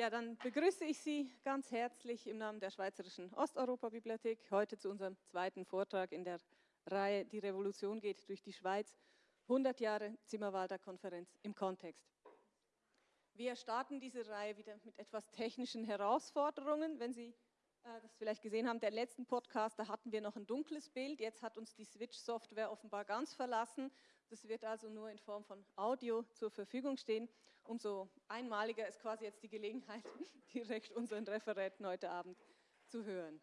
Ja, dann begrüße ich Sie ganz herzlich im Namen der Schweizerischen Osteuropa-Bibliothek heute zu unserem zweiten Vortrag in der Reihe Die Revolution geht durch die Schweiz, 100 Jahre Zimmerwalder Konferenz im Kontext. Wir starten diese Reihe wieder mit etwas technischen Herausforderungen. Wenn Sie äh, das vielleicht gesehen haben, der letzten Podcast, da hatten wir noch ein dunkles Bild. Jetzt hat uns die Switch-Software offenbar ganz verlassen. Das wird also nur in Form von Audio zur Verfügung stehen. Umso einmaliger ist quasi jetzt die Gelegenheit, direkt unseren Referenten heute Abend zu hören.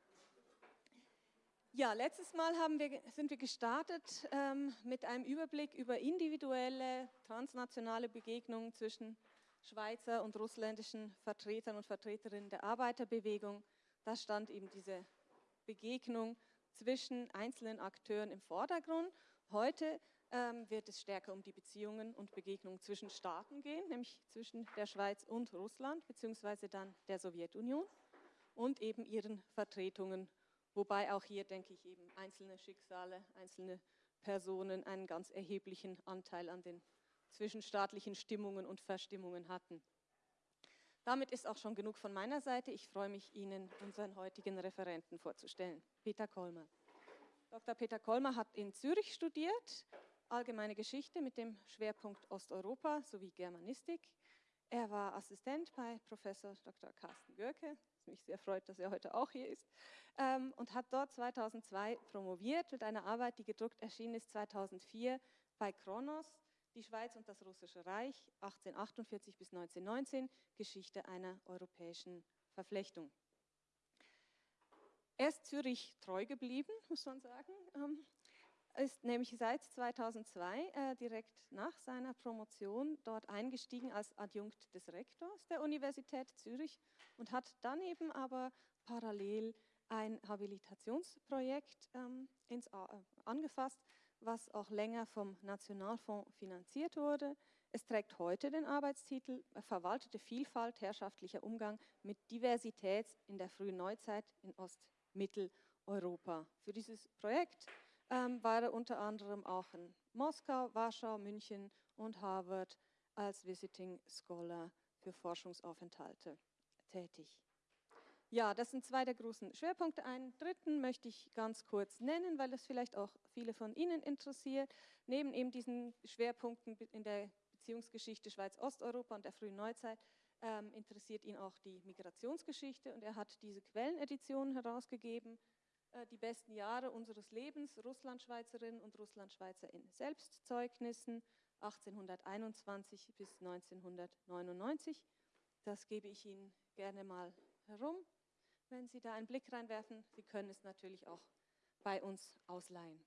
Ja, letztes Mal wir, sind wir gestartet ähm, mit einem Überblick über individuelle transnationale Begegnungen zwischen Schweizer und russländischen Vertretern und Vertreterinnen der Arbeiterbewegung. Da stand eben diese Begegnung zwischen einzelnen Akteuren im Vordergrund. Heute wird es stärker um die Beziehungen und Begegnungen zwischen Staaten gehen, nämlich zwischen der Schweiz und Russland, beziehungsweise dann der Sowjetunion und eben ihren Vertretungen, wobei auch hier, denke ich, eben einzelne Schicksale, einzelne Personen einen ganz erheblichen Anteil an den zwischenstaatlichen Stimmungen und Verstimmungen hatten. Damit ist auch schon genug von meiner Seite. Ich freue mich, Ihnen unseren heutigen Referenten vorzustellen. Peter Kolmer. Dr. Peter Kolmer hat in Zürich studiert, allgemeine Geschichte mit dem Schwerpunkt Osteuropa sowie Germanistik. Er war Assistent bei Professor Dr. Carsten Görke, was mich sehr freut, dass er heute auch hier ist, ähm, und hat dort 2002 promoviert mit einer Arbeit, die gedruckt erschienen ist 2004 bei Kronos die Schweiz und das Russische Reich 1848 bis 1919, Geschichte einer europäischen Verflechtung. Er ist Zürich treu geblieben, muss man sagen, ähm, ist nämlich seit 2002 äh, direkt nach seiner Promotion dort eingestiegen als Adjunkt des Rektors der Universität Zürich und hat dann eben aber parallel ein Habilitationsprojekt ähm, ins, äh, angefasst, was auch länger vom Nationalfonds finanziert wurde. Es trägt heute den Arbeitstitel Verwaltete Vielfalt, herrschaftlicher Umgang mit Diversität in der frühen Neuzeit in Ostmitteleuropa. Für dieses Projekt ähm, war er unter anderem auch in Moskau, Warschau, München und Harvard als Visiting Scholar für Forschungsaufenthalte tätig. Ja, das sind zwei der großen Schwerpunkte. Einen dritten möchte ich ganz kurz nennen, weil das vielleicht auch viele von Ihnen interessiert. Neben eben diesen Schwerpunkten in der Beziehungsgeschichte Schweiz-Osteuropa und der frühen Neuzeit ähm, interessiert ihn auch die Migrationsgeschichte und er hat diese Quellenedition herausgegeben, die besten Jahre unseres Lebens, Russlandschweizerinnen und Russlandschweizer in Selbstzeugnissen 1821 bis 1999. Das gebe ich Ihnen gerne mal herum wenn Sie da einen Blick reinwerfen. Sie können es natürlich auch bei uns ausleihen.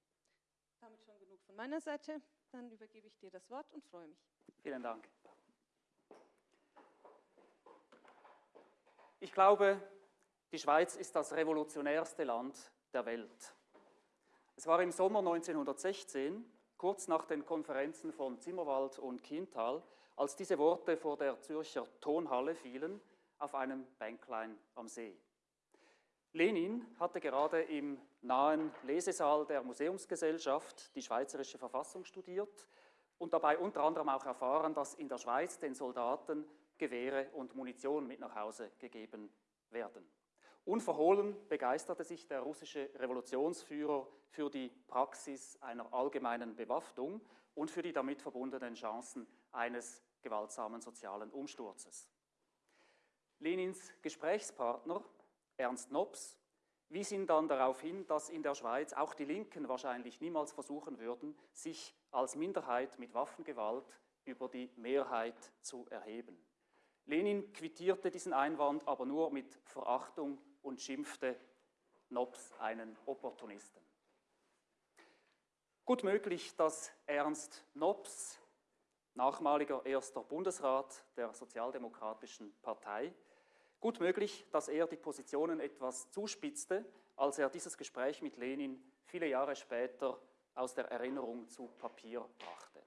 Damit schon genug von meiner Seite. Dann übergebe ich dir das Wort und freue mich. Vielen Dank. Ich glaube, die Schweiz ist das revolutionärste Land der Welt. Es war im Sommer 1916, kurz nach den Konferenzen von Zimmerwald und Kiental, als diese Worte vor der Zürcher Tonhalle fielen, auf einem Bänklein am See. Lenin hatte gerade im nahen Lesesaal der Museumsgesellschaft die Schweizerische Verfassung studiert und dabei unter anderem auch erfahren, dass in der Schweiz den Soldaten Gewehre und Munition mit nach Hause gegeben werden. Unverhohlen begeisterte sich der russische Revolutionsführer für die Praxis einer allgemeinen Bewaffnung und für die damit verbundenen Chancen eines gewaltsamen sozialen Umsturzes. Lenins Gesprächspartner Ernst Nobs, wies ihn dann darauf hin, dass in der Schweiz auch die Linken wahrscheinlich niemals versuchen würden, sich als Minderheit mit Waffengewalt über die Mehrheit zu erheben. Lenin quittierte diesen Einwand aber nur mit Verachtung und schimpfte Nobs einen Opportunisten. Gut möglich, dass Ernst Nobs, nachmaliger erster Bundesrat der Sozialdemokratischen Partei, Gut möglich, dass er die Positionen etwas zuspitzte, als er dieses Gespräch mit Lenin viele Jahre später aus der Erinnerung zu Papier brachte.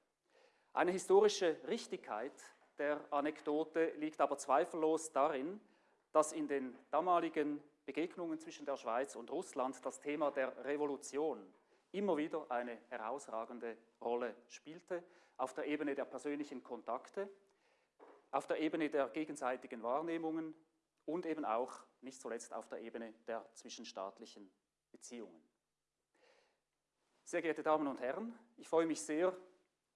Eine historische Richtigkeit der Anekdote liegt aber zweifellos darin, dass in den damaligen Begegnungen zwischen der Schweiz und Russland das Thema der Revolution immer wieder eine herausragende Rolle spielte, auf der Ebene der persönlichen Kontakte, auf der Ebene der gegenseitigen Wahrnehmungen und eben auch nicht zuletzt auf der Ebene der zwischenstaatlichen Beziehungen. Sehr geehrte Damen und Herren, ich freue mich sehr,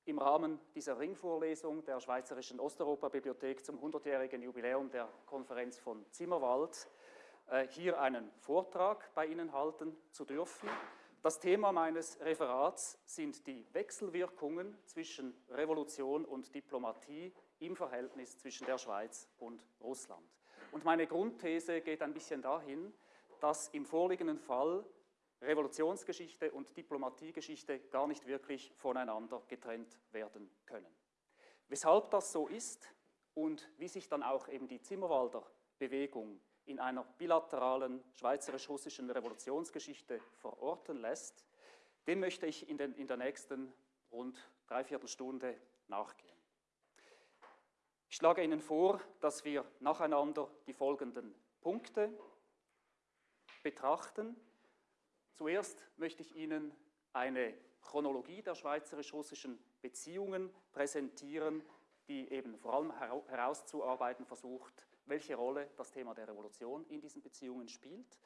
im Rahmen dieser Ringvorlesung der Schweizerischen Osteuropa-Bibliothek zum 100-jährigen Jubiläum der Konferenz von Zimmerwald äh, hier einen Vortrag bei Ihnen halten zu dürfen. Das Thema meines Referats sind die Wechselwirkungen zwischen Revolution und Diplomatie im Verhältnis zwischen der Schweiz und Russland. Und meine Grundthese geht ein bisschen dahin, dass im vorliegenden Fall Revolutionsgeschichte und Diplomatiegeschichte gar nicht wirklich voneinander getrennt werden können. Weshalb das so ist und wie sich dann auch eben die Zimmerwalder Bewegung in einer bilateralen schweizerisch-russischen Revolutionsgeschichte verorten lässt, dem möchte ich in, den, in der nächsten rund dreiviertel Stunde nachgehen. Ich schlage Ihnen vor, dass wir nacheinander die folgenden Punkte betrachten. Zuerst möchte ich Ihnen eine Chronologie der schweizerisch-russischen Beziehungen präsentieren, die eben vor allem herauszuarbeiten versucht, welche Rolle das Thema der Revolution in diesen Beziehungen spielt,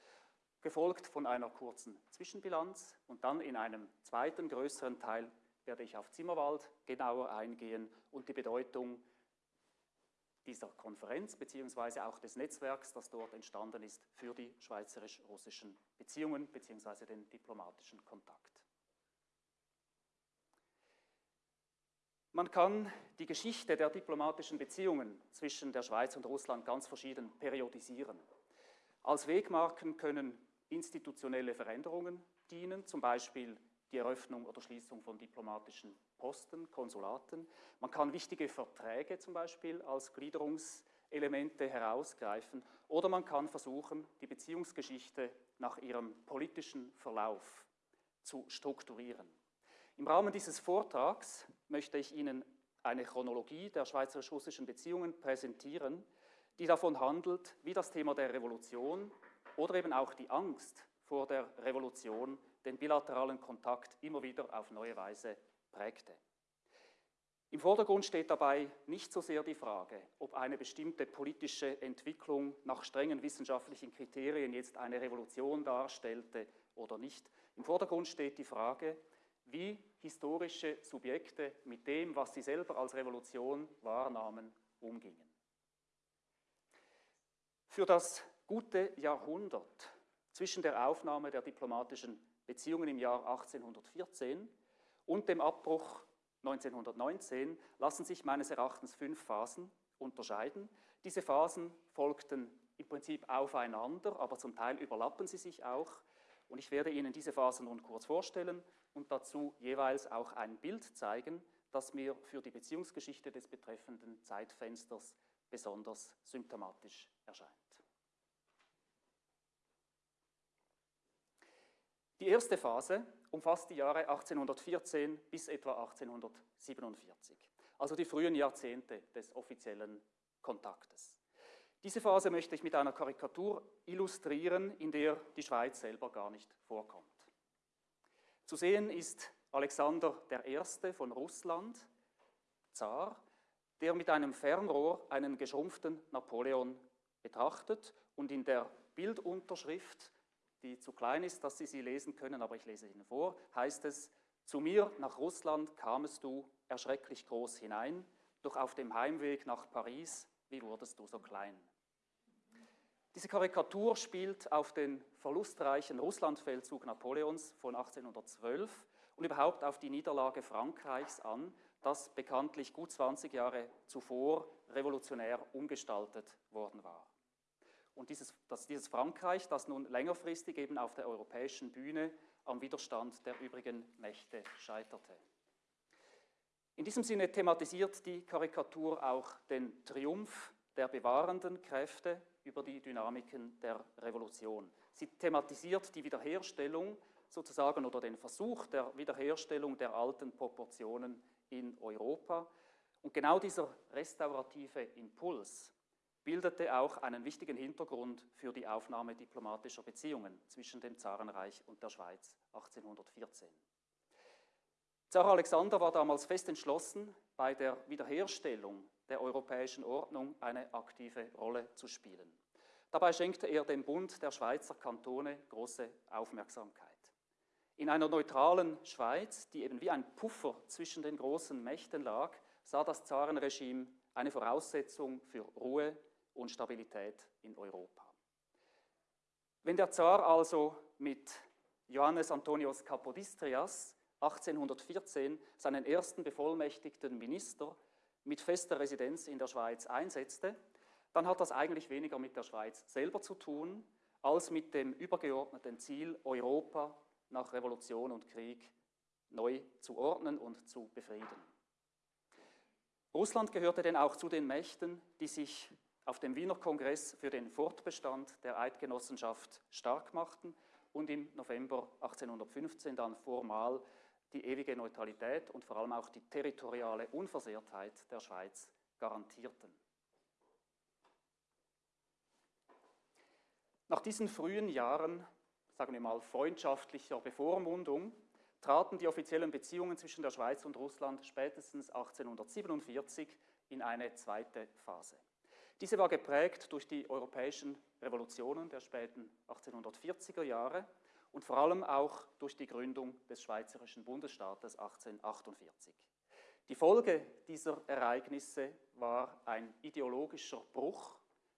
gefolgt von einer kurzen Zwischenbilanz und dann in einem zweiten größeren Teil werde ich auf Zimmerwald genauer eingehen und die Bedeutung dieser Konferenz beziehungsweise auch des Netzwerks, das dort entstanden ist, für die schweizerisch-russischen Beziehungen beziehungsweise den diplomatischen Kontakt. Man kann die Geschichte der diplomatischen Beziehungen zwischen der Schweiz und Russland ganz verschieden periodisieren. Als Wegmarken können institutionelle Veränderungen dienen, zum Beispiel die Eröffnung oder Schließung von diplomatischen Posten, Konsulaten. Man kann wichtige Verträge zum Beispiel als Gliederungselemente herausgreifen oder man kann versuchen, die Beziehungsgeschichte nach ihrem politischen Verlauf zu strukturieren. Im Rahmen dieses Vortrags möchte ich Ihnen eine Chronologie der schweizerisch-russischen Beziehungen präsentieren, die davon handelt, wie das Thema der Revolution oder eben auch die Angst vor der Revolution den bilateralen Kontakt immer wieder auf neue Weise prägte. Im Vordergrund steht dabei nicht so sehr die Frage, ob eine bestimmte politische Entwicklung nach strengen wissenschaftlichen Kriterien jetzt eine Revolution darstellte oder nicht. Im Vordergrund steht die Frage, wie historische Subjekte mit dem, was sie selber als Revolution wahrnahmen, umgingen. Für das gute Jahrhundert zwischen der Aufnahme der diplomatischen Beziehungen im Jahr 1814 und dem Abbruch 1919 lassen sich meines Erachtens fünf Phasen unterscheiden. Diese Phasen folgten im Prinzip aufeinander, aber zum Teil überlappen sie sich auch. Und ich werde Ihnen diese Phasen nun kurz vorstellen und dazu jeweils auch ein Bild zeigen, das mir für die Beziehungsgeschichte des betreffenden Zeitfensters besonders symptomatisch erscheint. Die erste Phase umfasst die Jahre 1814 bis etwa 1847, also die frühen Jahrzehnte des offiziellen Kontaktes. Diese Phase möchte ich mit einer Karikatur illustrieren, in der die Schweiz selber gar nicht vorkommt. Zu sehen ist Alexander I. von Russland, Zar, der mit einem Fernrohr einen geschrumpften Napoleon betrachtet und in der Bildunterschrift die zu klein ist, dass Sie sie lesen können, aber ich lese Ihnen vor, heißt es, zu mir nach Russland kamest du erschrecklich groß hinein, doch auf dem Heimweg nach Paris, wie wurdest du so klein? Diese Karikatur spielt auf den verlustreichen Russlandfeldzug Napoleons von 1812 und überhaupt auf die Niederlage Frankreichs an, das bekanntlich gut 20 Jahre zuvor revolutionär umgestaltet worden war. Und dieses, das, dieses Frankreich, das nun längerfristig eben auf der europäischen Bühne am Widerstand der übrigen Mächte scheiterte. In diesem Sinne thematisiert die Karikatur auch den Triumph der bewahrenden Kräfte über die Dynamiken der Revolution. Sie thematisiert die Wiederherstellung sozusagen oder den Versuch der Wiederherstellung der alten Proportionen in Europa. Und genau dieser restaurative Impuls bildete auch einen wichtigen Hintergrund für die Aufnahme diplomatischer Beziehungen zwischen dem Zarenreich und der Schweiz 1814. Zar Alexander war damals fest entschlossen, bei der Wiederherstellung der europäischen Ordnung eine aktive Rolle zu spielen. Dabei schenkte er dem Bund der Schweizer Kantone große Aufmerksamkeit. In einer neutralen Schweiz, die eben wie ein Puffer zwischen den großen Mächten lag, sah das Zarenregime eine Voraussetzung für Ruhe und Stabilität in Europa. Wenn der Zar also mit Johannes Antonius Kapodistrias 1814 seinen ersten bevollmächtigten Minister mit fester Residenz in der Schweiz einsetzte, dann hat das eigentlich weniger mit der Schweiz selber zu tun, als mit dem übergeordneten Ziel, Europa nach Revolution und Krieg neu zu ordnen und zu befrieden. Russland gehörte denn auch zu den Mächten, die sich auf dem Wiener Kongress für den Fortbestand der Eidgenossenschaft stark machten und im November 1815 dann formal die ewige Neutralität und vor allem auch die territoriale Unversehrtheit der Schweiz garantierten. Nach diesen frühen Jahren, sagen wir mal, freundschaftlicher Bevormundung, traten die offiziellen Beziehungen zwischen der Schweiz und Russland spätestens 1847 in eine zweite Phase. Diese war geprägt durch die europäischen Revolutionen der späten 1840er Jahre und vor allem auch durch die Gründung des Schweizerischen Bundesstaates 1848. Die Folge dieser Ereignisse war ein ideologischer Bruch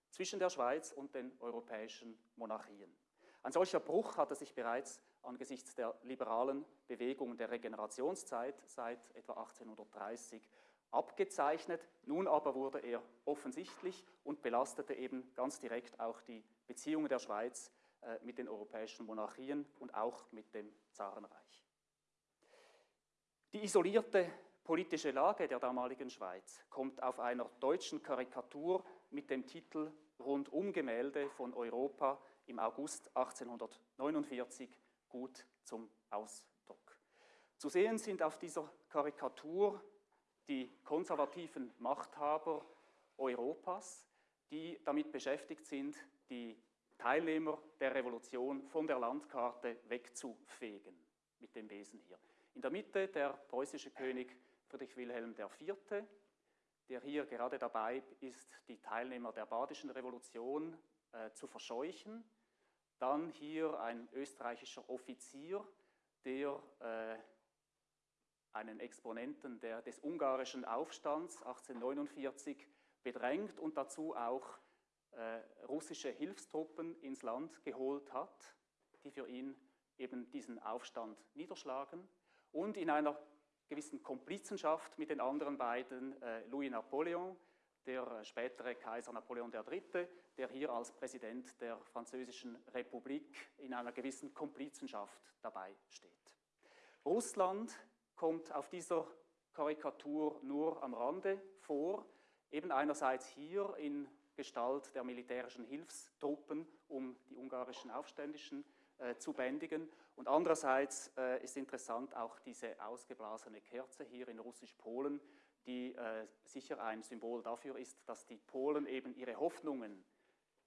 zwischen der Schweiz und den europäischen Monarchien. Ein solcher Bruch hatte sich bereits angesichts der liberalen Bewegung der Regenerationszeit seit etwa 1830 abgezeichnet. Nun aber wurde er offensichtlich und belastete eben ganz direkt auch die Beziehungen der Schweiz äh, mit den europäischen Monarchien und auch mit dem Zarenreich. Die isolierte politische Lage der damaligen Schweiz kommt auf einer deutschen Karikatur mit dem Titel Rundumgemälde von Europa im August 1849 gut zum Ausdruck. Zu sehen sind auf dieser Karikatur die konservativen Machthaber Europas, die damit beschäftigt sind, die Teilnehmer der Revolution von der Landkarte wegzufegen, mit dem Wesen hier. In der Mitte der preußische König Friedrich Wilhelm IV., der hier gerade dabei ist, die Teilnehmer der Badischen Revolution äh, zu verscheuchen. Dann hier ein österreichischer Offizier, der äh, einen Exponenten der, des ungarischen Aufstands 1849 bedrängt und dazu auch äh, russische Hilfstruppen ins Land geholt hat, die für ihn eben diesen Aufstand niederschlagen. Und in einer gewissen Komplizenschaft mit den anderen beiden, äh, Louis Napoleon, der äh, spätere Kaiser Napoleon III., der hier als Präsident der Französischen Republik in einer gewissen Komplizenschaft dabei steht. Russland kommt auf dieser Karikatur nur am Rande vor, eben einerseits hier in Gestalt der militärischen Hilfstruppen, um die ungarischen Aufständischen äh, zu bändigen. Und andererseits äh, ist interessant auch diese ausgeblasene Kerze hier in Russisch-Polen, die äh, sicher ein Symbol dafür ist, dass die Polen eben ihre Hoffnungen,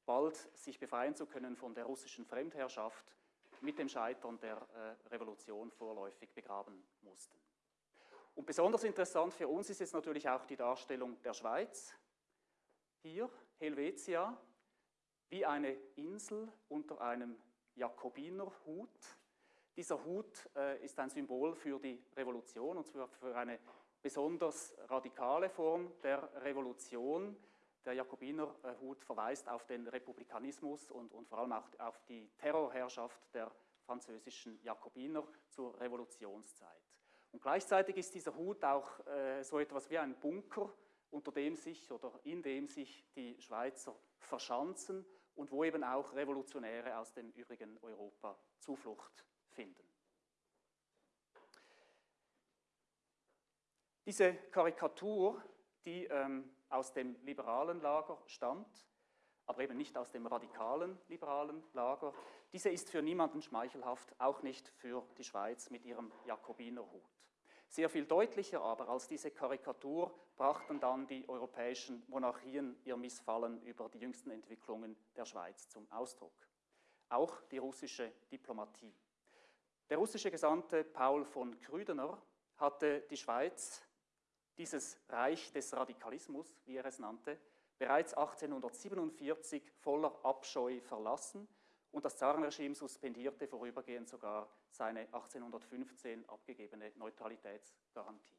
bald sich befreien zu können von der russischen Fremdherrschaft, mit dem Scheitern der äh, Revolution vorläufig begraben mussten. Und besonders interessant für uns ist jetzt natürlich auch die Darstellung der Schweiz. Hier Helvetia wie eine Insel unter einem Jakobinerhut. Dieser Hut äh, ist ein Symbol für die Revolution und zwar für eine besonders radikale Form der Revolution. Der Jakobinerhut verweist auf den Republikanismus und, und vor allem auch auf die Terrorherrschaft der französischen Jakobiner zur Revolutionszeit. Und gleichzeitig ist dieser Hut auch äh, so etwas wie ein Bunker, unter dem sich oder in dem sich die Schweizer verschanzen und wo eben auch Revolutionäre aus dem übrigen Europa Zuflucht finden. Diese Karikatur, die ähm, aus dem liberalen Lager stammt, aber eben nicht aus dem radikalen liberalen Lager, diese ist für niemanden schmeichelhaft, auch nicht für die Schweiz mit ihrem Jakobinerhut. Sehr viel deutlicher aber als diese Karikatur brachten dann die europäischen Monarchien ihr Missfallen über die jüngsten Entwicklungen der Schweiz zum Ausdruck. Auch die russische Diplomatie. Der russische Gesandte Paul von Krüdener hatte die Schweiz dieses Reich des Radikalismus, wie er es nannte, bereits 1847 voller Abscheu verlassen und das Zarenregime suspendierte vorübergehend sogar seine 1815 abgegebene Neutralitätsgarantie.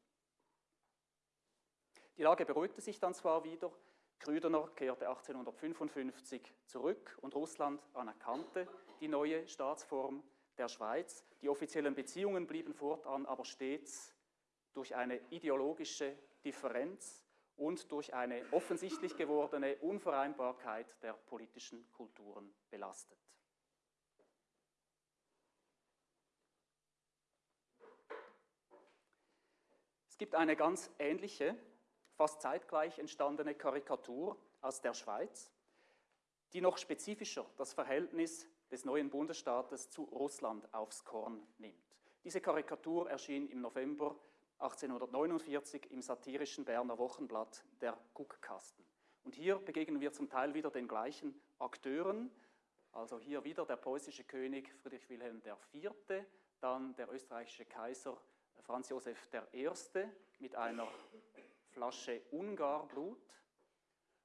Die Lage beruhigte sich dann zwar wieder, Krüdener kehrte 1855 zurück und Russland anerkannte die neue Staatsform der Schweiz. Die offiziellen Beziehungen blieben fortan aber stets durch eine ideologische Differenz und durch eine offensichtlich gewordene Unvereinbarkeit der politischen Kulturen belastet. Es gibt eine ganz ähnliche fast zeitgleich entstandene Karikatur aus der Schweiz, die noch spezifischer das Verhältnis des neuen Bundesstaates zu Russland aufs Korn nimmt. Diese Karikatur erschien im November 1849 im satirischen Berner Wochenblatt Der Guckkasten. Und hier begegnen wir zum Teil wieder den gleichen Akteuren, also hier wieder der preußische König Friedrich Wilhelm IV., dann der österreichische Kaiser Franz Josef I. mit einer Flasche Ungarblut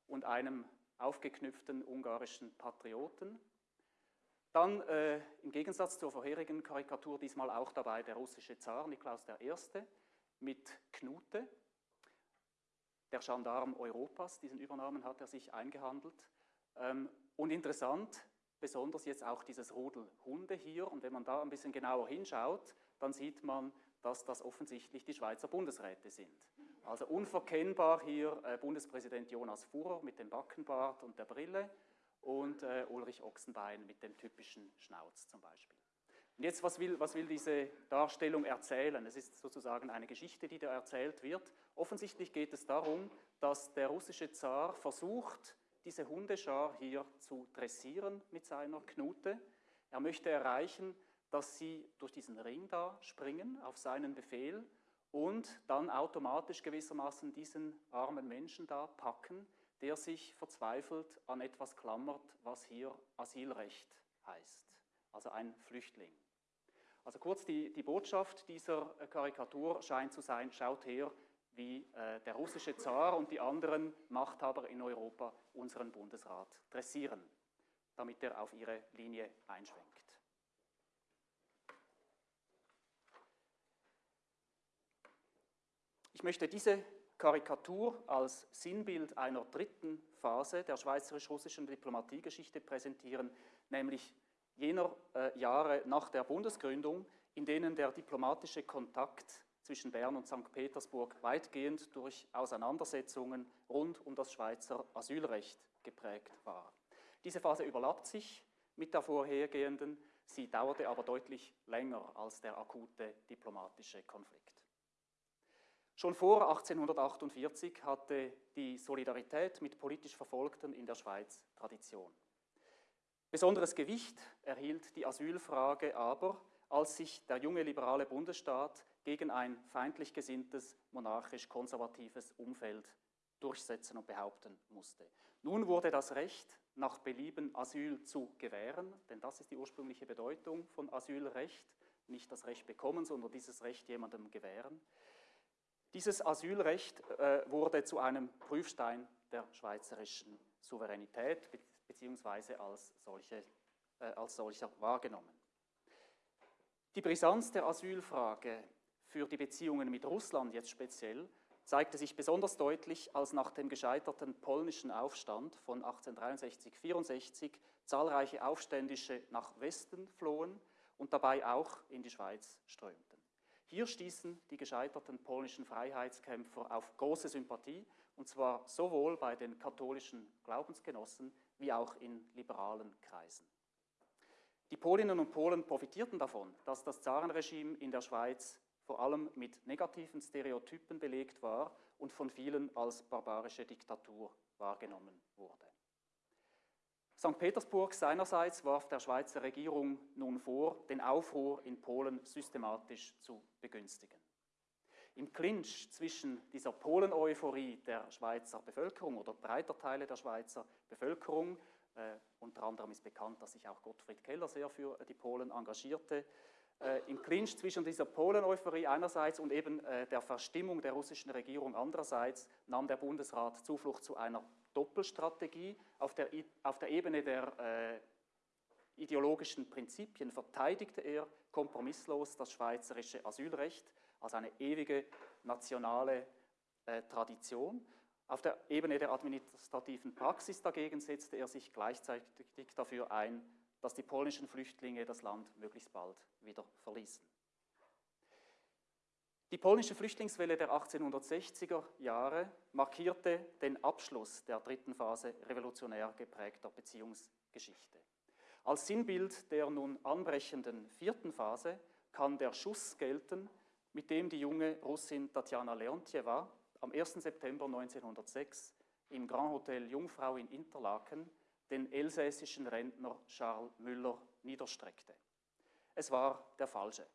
und einem aufgeknüpften ungarischen Patrioten. Dann äh, im Gegensatz zur vorherigen Karikatur diesmal auch dabei der russische Zar Niklaus I. mit Knute, der Gendarm Europas, diesen Übernamen hat er sich eingehandelt. Ähm, und interessant, besonders jetzt auch dieses Rudel Hunde hier. Und wenn man da ein bisschen genauer hinschaut, dann sieht man, dass das offensichtlich die Schweizer Bundesräte sind. Also unverkennbar hier äh, Bundespräsident Jonas Furrer mit dem Backenbart und der Brille und äh, Ulrich Ochsenbein mit dem typischen Schnauz zum Beispiel. Und jetzt, was will, was will diese Darstellung erzählen? Es ist sozusagen eine Geschichte, die da erzählt wird. Offensichtlich geht es darum, dass der russische Zar versucht, diese Hundeschar hier zu dressieren mit seiner Knute. Er möchte erreichen, dass sie durch diesen Ring da springen auf seinen Befehl und dann automatisch gewissermaßen diesen armen Menschen da packen, der sich verzweifelt an etwas klammert, was hier Asylrecht heißt, also ein Flüchtling. Also kurz, die, die Botschaft dieser Karikatur scheint zu sein, schaut her, wie äh, der russische Zar und die anderen Machthaber in Europa unseren Bundesrat dressieren, damit er auf ihre Linie einschwenkt. Ich möchte diese Karikatur als Sinnbild einer dritten Phase der schweizerisch-russischen Diplomatiegeschichte präsentieren, nämlich jener äh, Jahre nach der Bundesgründung, in denen der diplomatische Kontakt zwischen Bern und St. Petersburg weitgehend durch Auseinandersetzungen rund um das Schweizer Asylrecht geprägt war. Diese Phase überlappt sich mit der vorhergehenden, sie dauerte aber deutlich länger als der akute diplomatische Konflikt. Schon vor 1848 hatte die Solidarität mit politisch Verfolgten in der Schweiz Tradition. Besonderes Gewicht erhielt die Asylfrage aber, als sich der junge liberale Bundesstaat gegen ein feindlich gesinntes, monarchisch-konservatives Umfeld durchsetzen und behaupten musste. Nun wurde das Recht, nach Belieben Asyl zu gewähren, denn das ist die ursprüngliche Bedeutung von Asylrecht, nicht das Recht bekommen, sondern dieses Recht jemandem gewähren, dieses Asylrecht äh, wurde zu einem Prüfstein der schweizerischen Souveränität beziehungsweise als, solche, äh, als solcher wahrgenommen. Die Brisanz der Asylfrage für die Beziehungen mit Russland jetzt speziell zeigte sich besonders deutlich, als nach dem gescheiterten polnischen Aufstand von 1863-64 zahlreiche Aufständische nach Westen flohen und dabei auch in die Schweiz strömten. Hier stießen die gescheiterten polnischen Freiheitskämpfer auf große Sympathie, und zwar sowohl bei den katholischen Glaubensgenossen wie auch in liberalen Kreisen. Die Polinnen und Polen profitierten davon, dass das Zarenregime in der Schweiz vor allem mit negativen Stereotypen belegt war und von vielen als barbarische Diktatur wahrgenommen wurde. St. Petersburg seinerseits warf der Schweizer Regierung nun vor, den Aufruhr in Polen systematisch zu begünstigen. Im Clinch zwischen dieser Polen-Euphorie der Schweizer Bevölkerung oder breiter Teile der Schweizer Bevölkerung, äh, unter anderem ist bekannt, dass sich auch Gottfried Keller sehr für die Polen engagierte, äh, im Clinch zwischen dieser Polen-Euphorie einerseits und eben äh, der Verstimmung der russischen Regierung andererseits nahm der Bundesrat Zuflucht zu einer Doppelstrategie. Auf der, auf der Ebene der äh, ideologischen Prinzipien verteidigte er kompromisslos das schweizerische Asylrecht als eine ewige nationale äh, Tradition. Auf der Ebene der administrativen Praxis dagegen setzte er sich gleichzeitig dafür ein, dass die polnischen Flüchtlinge das Land möglichst bald wieder verließen. Die polnische Flüchtlingswelle der 1860er Jahre markierte den Abschluss der dritten Phase revolutionär geprägter Beziehungsgeschichte. Als Sinnbild der nun anbrechenden vierten Phase kann der Schuss gelten, mit dem die junge Russin Tatjana Leontjewa am 1. September 1906 im Grand Hotel Jungfrau in Interlaken den elsässischen Rentner Charles Müller niederstreckte. Es war der falsche.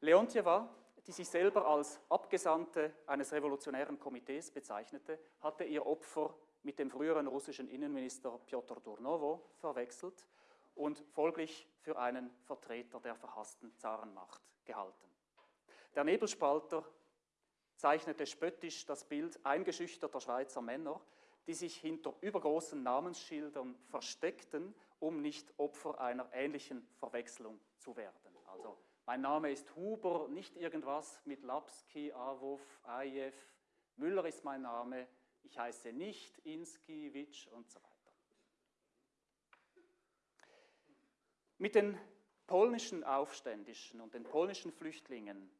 Leontjewa, die sich selber als Abgesandte eines revolutionären Komitees bezeichnete, hatte ihr Opfer mit dem früheren russischen Innenminister Piotr Durnovo verwechselt und folglich für einen Vertreter der verhassten Zarenmacht gehalten. Der Nebelspalter zeichnete spöttisch das Bild eingeschüchterter Schweizer Männer, die sich hinter übergroßen Namensschildern versteckten, um nicht Opfer einer ähnlichen Verwechslung zu werden. Also, mein Name ist Huber, nicht irgendwas mit Lapski, Awov, Ajew. Müller ist mein Name, ich heiße nicht Inski, Witsch und so weiter. Mit den polnischen Aufständischen und den polnischen Flüchtlingen,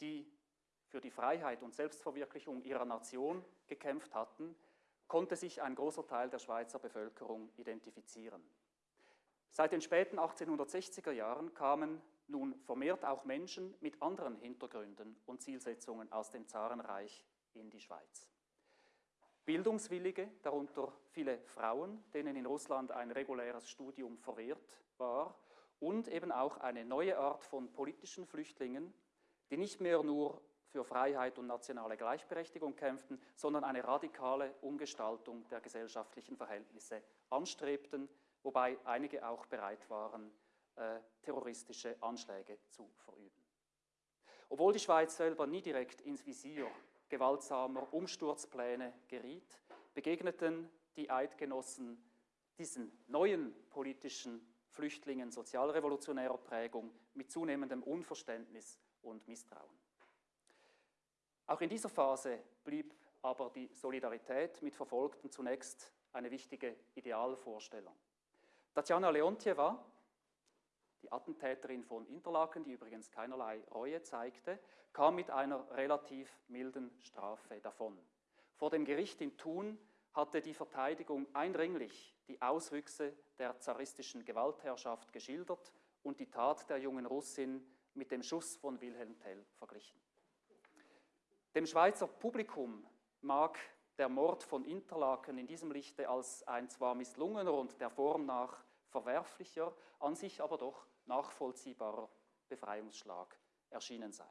die für die Freiheit und Selbstverwirklichung ihrer Nation gekämpft hatten, konnte sich ein großer Teil der Schweizer Bevölkerung identifizieren. Seit den späten 1860er Jahren kamen nun vermehrt auch Menschen mit anderen Hintergründen und Zielsetzungen aus dem Zarenreich in die Schweiz. Bildungswillige, darunter viele Frauen, denen in Russland ein reguläres Studium verwehrt war, und eben auch eine neue Art von politischen Flüchtlingen, die nicht mehr nur für Freiheit und nationale Gleichberechtigung kämpften, sondern eine radikale Umgestaltung der gesellschaftlichen Verhältnisse anstrebten, wobei einige auch bereit waren, äh, terroristische Anschläge zu verüben. Obwohl die Schweiz selber nie direkt ins Visier gewaltsamer Umsturzpläne geriet, begegneten die Eidgenossen diesen neuen politischen Flüchtlingen sozialrevolutionärer Prägung mit zunehmendem Unverständnis und Misstrauen. Auch in dieser Phase blieb aber die Solidarität mit Verfolgten zunächst eine wichtige Idealvorstellung. Tatjana Leontjewa, die Attentäterin von Interlaken, die übrigens keinerlei Reue zeigte, kam mit einer relativ milden Strafe davon. Vor dem Gericht in Thun hatte die Verteidigung eindringlich die Auswüchse der zaristischen Gewaltherrschaft geschildert und die Tat der jungen Russin mit dem Schuss von Wilhelm Tell verglichen. Dem Schweizer Publikum mag der Mord von Interlaken in diesem Lichte als ein zwar misslungener und der Form nach verwerflicher, an sich aber doch nachvollziehbarer Befreiungsschlag erschienen sein.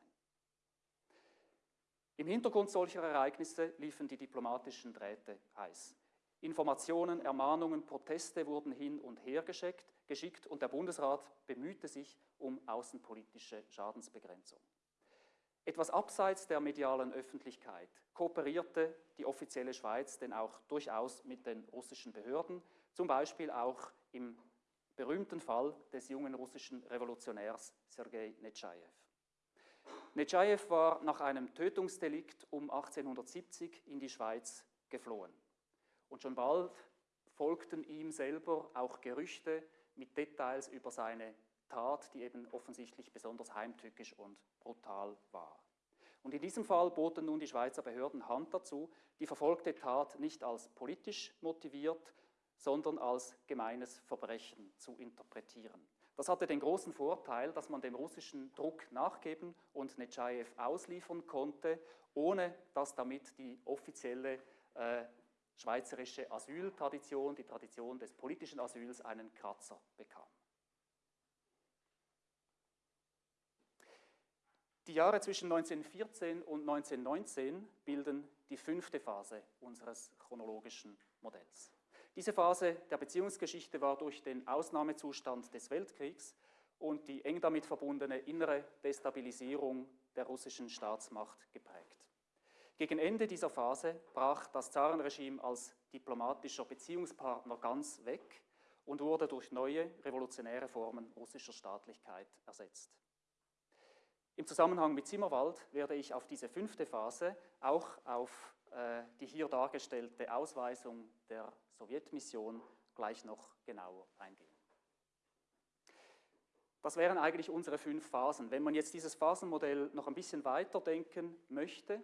Im Hintergrund solcher Ereignisse liefen die diplomatischen Drähte heiß. Informationen, Ermahnungen, Proteste wurden hin und her geschickt, geschickt und der Bundesrat bemühte sich um außenpolitische Schadensbegrenzung. Etwas abseits der medialen Öffentlichkeit kooperierte die offizielle Schweiz denn auch durchaus mit den russischen Behörden, zum Beispiel auch im berühmten Fall des jungen russischen Revolutionärs Sergei Netschajew. Netschajew war nach einem Tötungsdelikt um 1870 in die Schweiz geflohen. Und schon bald folgten ihm selber auch Gerüchte mit Details über seine Tat, die eben offensichtlich besonders heimtückisch und brutal war. Und in diesem Fall boten nun die Schweizer Behörden Hand dazu, die verfolgte Tat nicht als politisch motiviert, sondern als gemeines Verbrechen zu interpretieren. Das hatte den großen Vorteil, dass man dem russischen Druck nachgeben und Netschajew ausliefern konnte, ohne dass damit die offizielle äh, schweizerische Asyltradition, die Tradition des politischen Asyls, einen Kratzer bekam. Die Jahre zwischen 1914 und 1919 bilden die fünfte Phase unseres chronologischen Modells. Diese Phase der Beziehungsgeschichte war durch den Ausnahmezustand des Weltkriegs und die eng damit verbundene innere Destabilisierung der russischen Staatsmacht geprägt. Gegen Ende dieser Phase brach das Zarenregime als diplomatischer Beziehungspartner ganz weg und wurde durch neue revolutionäre Formen russischer Staatlichkeit ersetzt. Im Zusammenhang mit Zimmerwald werde ich auf diese fünfte Phase, auch auf äh, die hier dargestellte Ausweisung der Sowjetmission gleich noch genauer eingehen. Das wären eigentlich unsere fünf Phasen. Wenn man jetzt dieses Phasenmodell noch ein bisschen weiterdenken möchte, äh,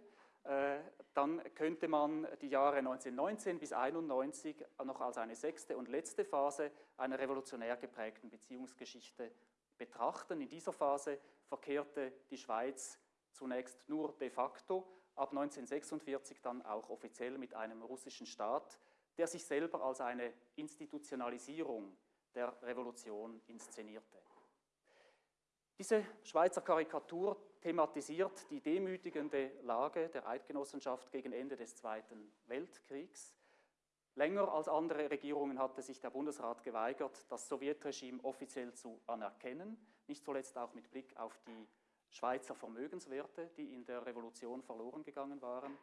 dann könnte man die Jahre 1919 bis 1991 noch als eine sechste und letzte Phase einer revolutionär geprägten Beziehungsgeschichte betrachten. In dieser Phase verkehrte die Schweiz zunächst nur de facto, ab 1946 dann auch offiziell mit einem russischen Staat, der sich selber als eine Institutionalisierung der Revolution inszenierte. Diese Schweizer Karikatur thematisiert die demütigende Lage der Eidgenossenschaft gegen Ende des Zweiten Weltkriegs. Länger als andere Regierungen hatte sich der Bundesrat geweigert, das Sowjetregime offiziell zu anerkennen, nicht zuletzt auch mit Blick auf die Schweizer Vermögenswerte, die in der Revolution verloren gegangen waren.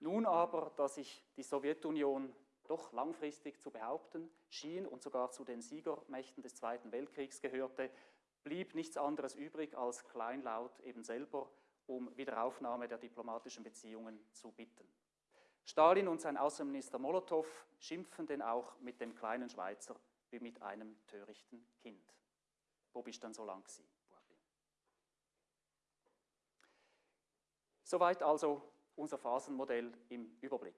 Nun aber, da sich die Sowjetunion doch langfristig zu behaupten schien und sogar zu den Siegermächten des Zweiten Weltkriegs gehörte, blieb nichts anderes übrig, als kleinlaut eben selber um Wiederaufnahme der diplomatischen Beziehungen zu bitten. Stalin und sein Außenminister Molotow schimpfen denn auch mit dem kleinen Schweizer wie mit einem törichten Kind. Wo bist dann so lang gewesen? Soweit also unser Phasenmodell im Überblick.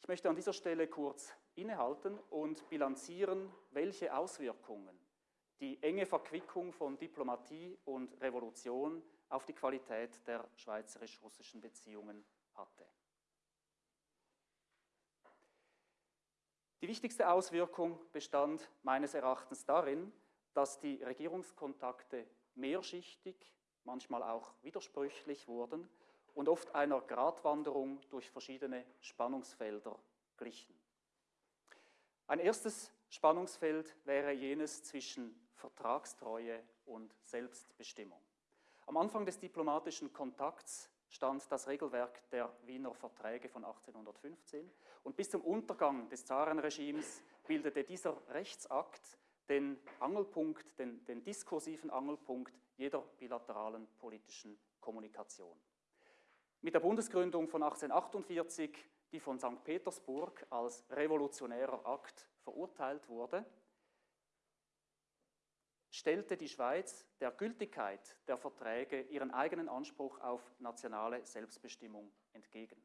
Ich möchte an dieser Stelle kurz innehalten und bilanzieren, welche Auswirkungen die enge Verquickung von Diplomatie und Revolution auf die Qualität der schweizerisch-russischen Beziehungen hatte. Die wichtigste Auswirkung bestand meines Erachtens darin, dass die Regierungskontakte mehrschichtig, manchmal auch widersprüchlich wurden und oft einer Gratwanderung durch verschiedene Spannungsfelder glichen. Ein erstes Spannungsfeld wäre jenes zwischen Vertragstreue und Selbstbestimmung. Am Anfang des diplomatischen Kontakts stand das Regelwerk der Wiener Verträge von 1815 und bis zum Untergang des Zarenregimes bildete dieser Rechtsakt den Angelpunkt, den, den diskursiven Angelpunkt jeder bilateralen politischen Kommunikation. Mit der Bundesgründung von 1848, die von St. Petersburg als revolutionärer Akt verurteilt wurde, stellte die Schweiz der Gültigkeit der Verträge ihren eigenen Anspruch auf nationale Selbstbestimmung entgegen.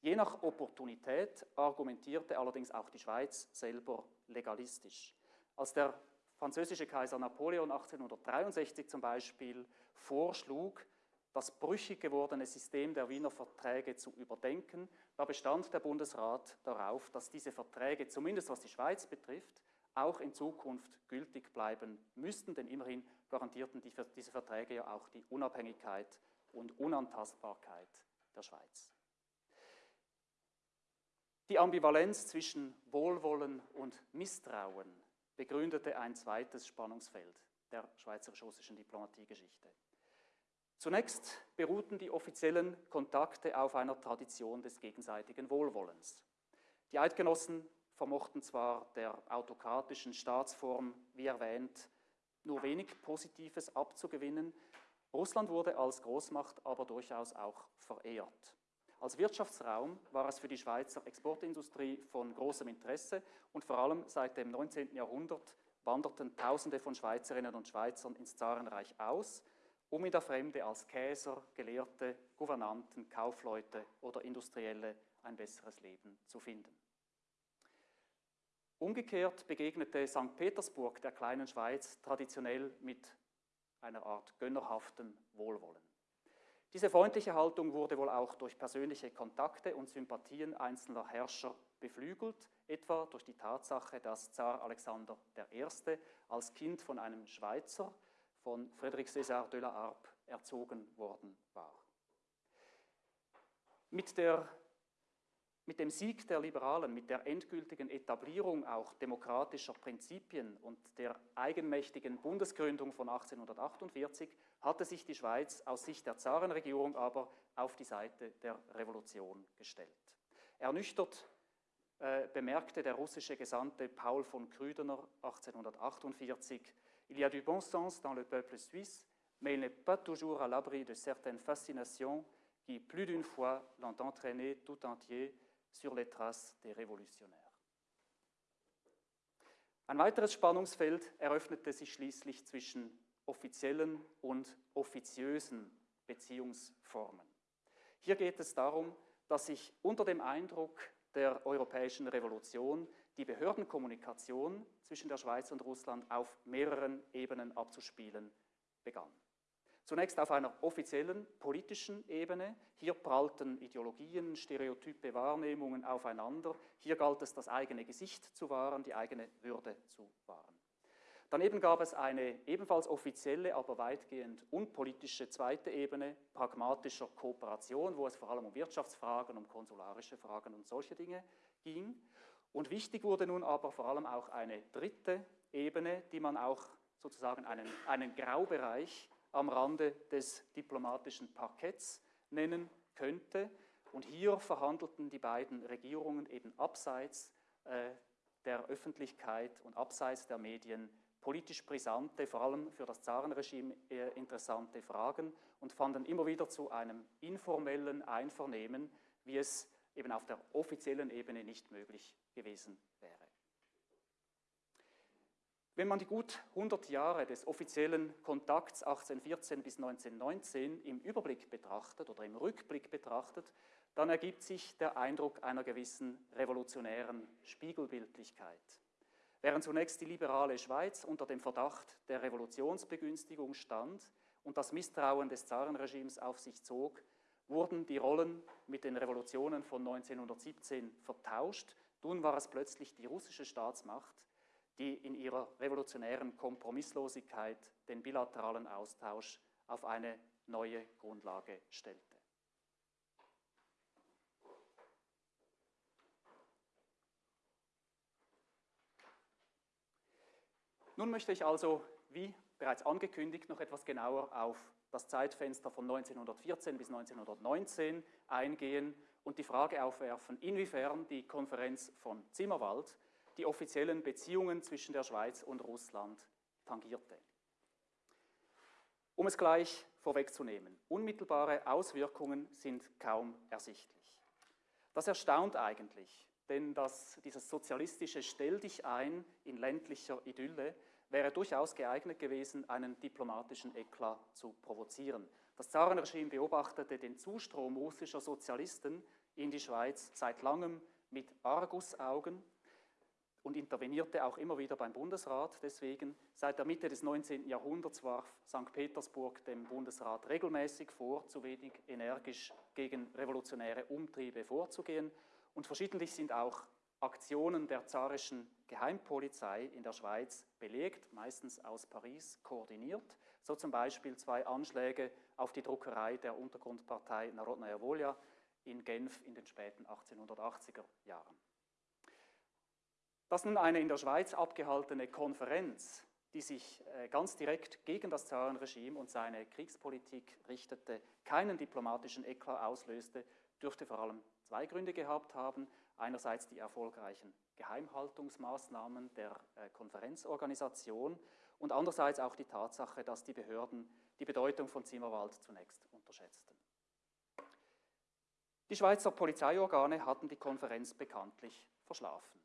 Je nach Opportunität argumentierte allerdings auch die Schweiz selber legalistisch. Als der französische Kaiser Napoleon 1863 zum Beispiel vorschlug, das brüchig gewordene System der Wiener Verträge zu überdenken, da bestand der Bundesrat darauf, dass diese Verträge, zumindest was die Schweiz betrifft, auch in Zukunft gültig bleiben müssten, denn immerhin garantierten die, diese Verträge ja auch die Unabhängigkeit und Unantastbarkeit der Schweiz. Die Ambivalenz zwischen Wohlwollen und Misstrauen begründete ein zweites Spannungsfeld der schweizerisch-russischen Diplomatiegeschichte. Zunächst beruhten die offiziellen Kontakte auf einer Tradition des gegenseitigen Wohlwollens. Die Eidgenossen vermochten zwar der autokratischen Staatsform, wie erwähnt, nur wenig Positives abzugewinnen. Russland wurde als Großmacht aber durchaus auch verehrt. Als Wirtschaftsraum war es für die Schweizer Exportindustrie von großem Interesse und vor allem seit dem 19. Jahrhundert wanderten Tausende von Schweizerinnen und Schweizern ins Zarenreich aus, um in der Fremde als Käser, Gelehrte, Gouvernanten, Kaufleute oder Industrielle ein besseres Leben zu finden. Umgekehrt begegnete St. Petersburg der kleinen Schweiz traditionell mit einer Art gönnerhaften Wohlwollen. Diese freundliche Haltung wurde wohl auch durch persönliche Kontakte und Sympathien einzelner Herrscher beflügelt, etwa durch die Tatsache, dass Zar Alexander I. als Kind von einem Schweizer, von Frédéric César de la Harpe, erzogen worden war. Mit der Mit dem Sieg der Liberalen, mit der endgültigen Etablierung auch demokratischer Prinzipien und der eigenmächtigen Bundesgründung von 1848 hatte sich die Schweiz aus Sicht der Zarenregierung aber auf die Seite der Revolution gestellt. Ernüchtert äh, bemerkte der russische Gesandte Paul von Krüdener 1848, Il y a du bon sens dans le peuple suisse, mais il n'est pas toujours à l'abri de certaines fascinations qui, plus d'une fois, l'ont entraîné tout entier sur les traces des Révolutionnaires. Ein weiteres Spannungsfeld eröffnete sich schließlich zwischen offiziellen und offiziösen Beziehungsformen. Hier geht es darum, dass sich unter dem Eindruck der europäischen Revolution die Behördenkommunikation zwischen der Schweiz und Russland auf mehreren Ebenen abzuspielen begann. Zunächst auf einer offiziellen politischen Ebene. Hier prallten Ideologien, Stereotype, Wahrnehmungen aufeinander. Hier galt es, das eigene Gesicht zu wahren, die eigene Würde zu wahren. Daneben gab es eine ebenfalls offizielle, aber weitgehend unpolitische zweite Ebene pragmatischer Kooperation, wo es vor allem um Wirtschaftsfragen, um konsularische Fragen und solche Dinge ging. Und wichtig wurde nun aber vor allem auch eine dritte Ebene, die man auch sozusagen einen, einen Graubereich am Rande des diplomatischen Parketts nennen könnte. Und hier verhandelten die beiden Regierungen eben abseits äh, der Öffentlichkeit und abseits der Medien politisch brisante, vor allem für das Zarenregime äh, interessante Fragen und fanden immer wieder zu einem informellen Einvernehmen, wie es eben auf der offiziellen Ebene nicht möglich gewesen. Wenn man die gut 100 Jahre des offiziellen Kontakts 1814 bis 1919 im Überblick betrachtet oder im Rückblick betrachtet, dann ergibt sich der Eindruck einer gewissen revolutionären Spiegelbildlichkeit. Während zunächst die liberale Schweiz unter dem Verdacht der Revolutionsbegünstigung stand und das Misstrauen des Zarenregimes auf sich zog, wurden die Rollen mit den Revolutionen von 1917 vertauscht. Nun war es plötzlich die russische Staatsmacht, die in ihrer revolutionären Kompromisslosigkeit den bilateralen Austausch auf eine neue Grundlage stellte. Nun möchte ich also, wie bereits angekündigt, noch etwas genauer auf das Zeitfenster von 1914 bis 1919 eingehen und die Frage aufwerfen, inwiefern die Konferenz von Zimmerwald die offiziellen Beziehungen zwischen der Schweiz und Russland tangierte. Um es gleich vorwegzunehmen, unmittelbare Auswirkungen sind kaum ersichtlich. Das erstaunt eigentlich, denn das, dieses sozialistische Stell dich ein in ländlicher Idylle wäre durchaus geeignet gewesen, einen diplomatischen Eklat zu provozieren. Das Zarenregime beobachtete den Zustrom russischer Sozialisten in die Schweiz seit langem mit Argusaugen und intervenierte auch immer wieder beim Bundesrat. Deswegen, seit der Mitte des 19. Jahrhunderts warf St. Petersburg dem Bundesrat regelmäßig vor, zu wenig energisch gegen revolutionäre Umtriebe vorzugehen. Und verschiedentlich sind auch Aktionen der zarischen Geheimpolizei in der Schweiz belegt, meistens aus Paris koordiniert. So zum Beispiel zwei Anschläge auf die Druckerei der Untergrundpartei Narodnaya Volja in Genf in den späten 1880er Jahren. Dass nun eine in der Schweiz abgehaltene Konferenz, die sich äh, ganz direkt gegen das Zarenregime und seine Kriegspolitik richtete, keinen diplomatischen Eklat auslöste, dürfte vor allem zwei Gründe gehabt haben. Einerseits die erfolgreichen Geheimhaltungsmaßnahmen der äh, Konferenzorganisation und andererseits auch die Tatsache, dass die Behörden die Bedeutung von Zimmerwald zunächst unterschätzten. Die Schweizer Polizeiorgane hatten die Konferenz bekanntlich verschlafen.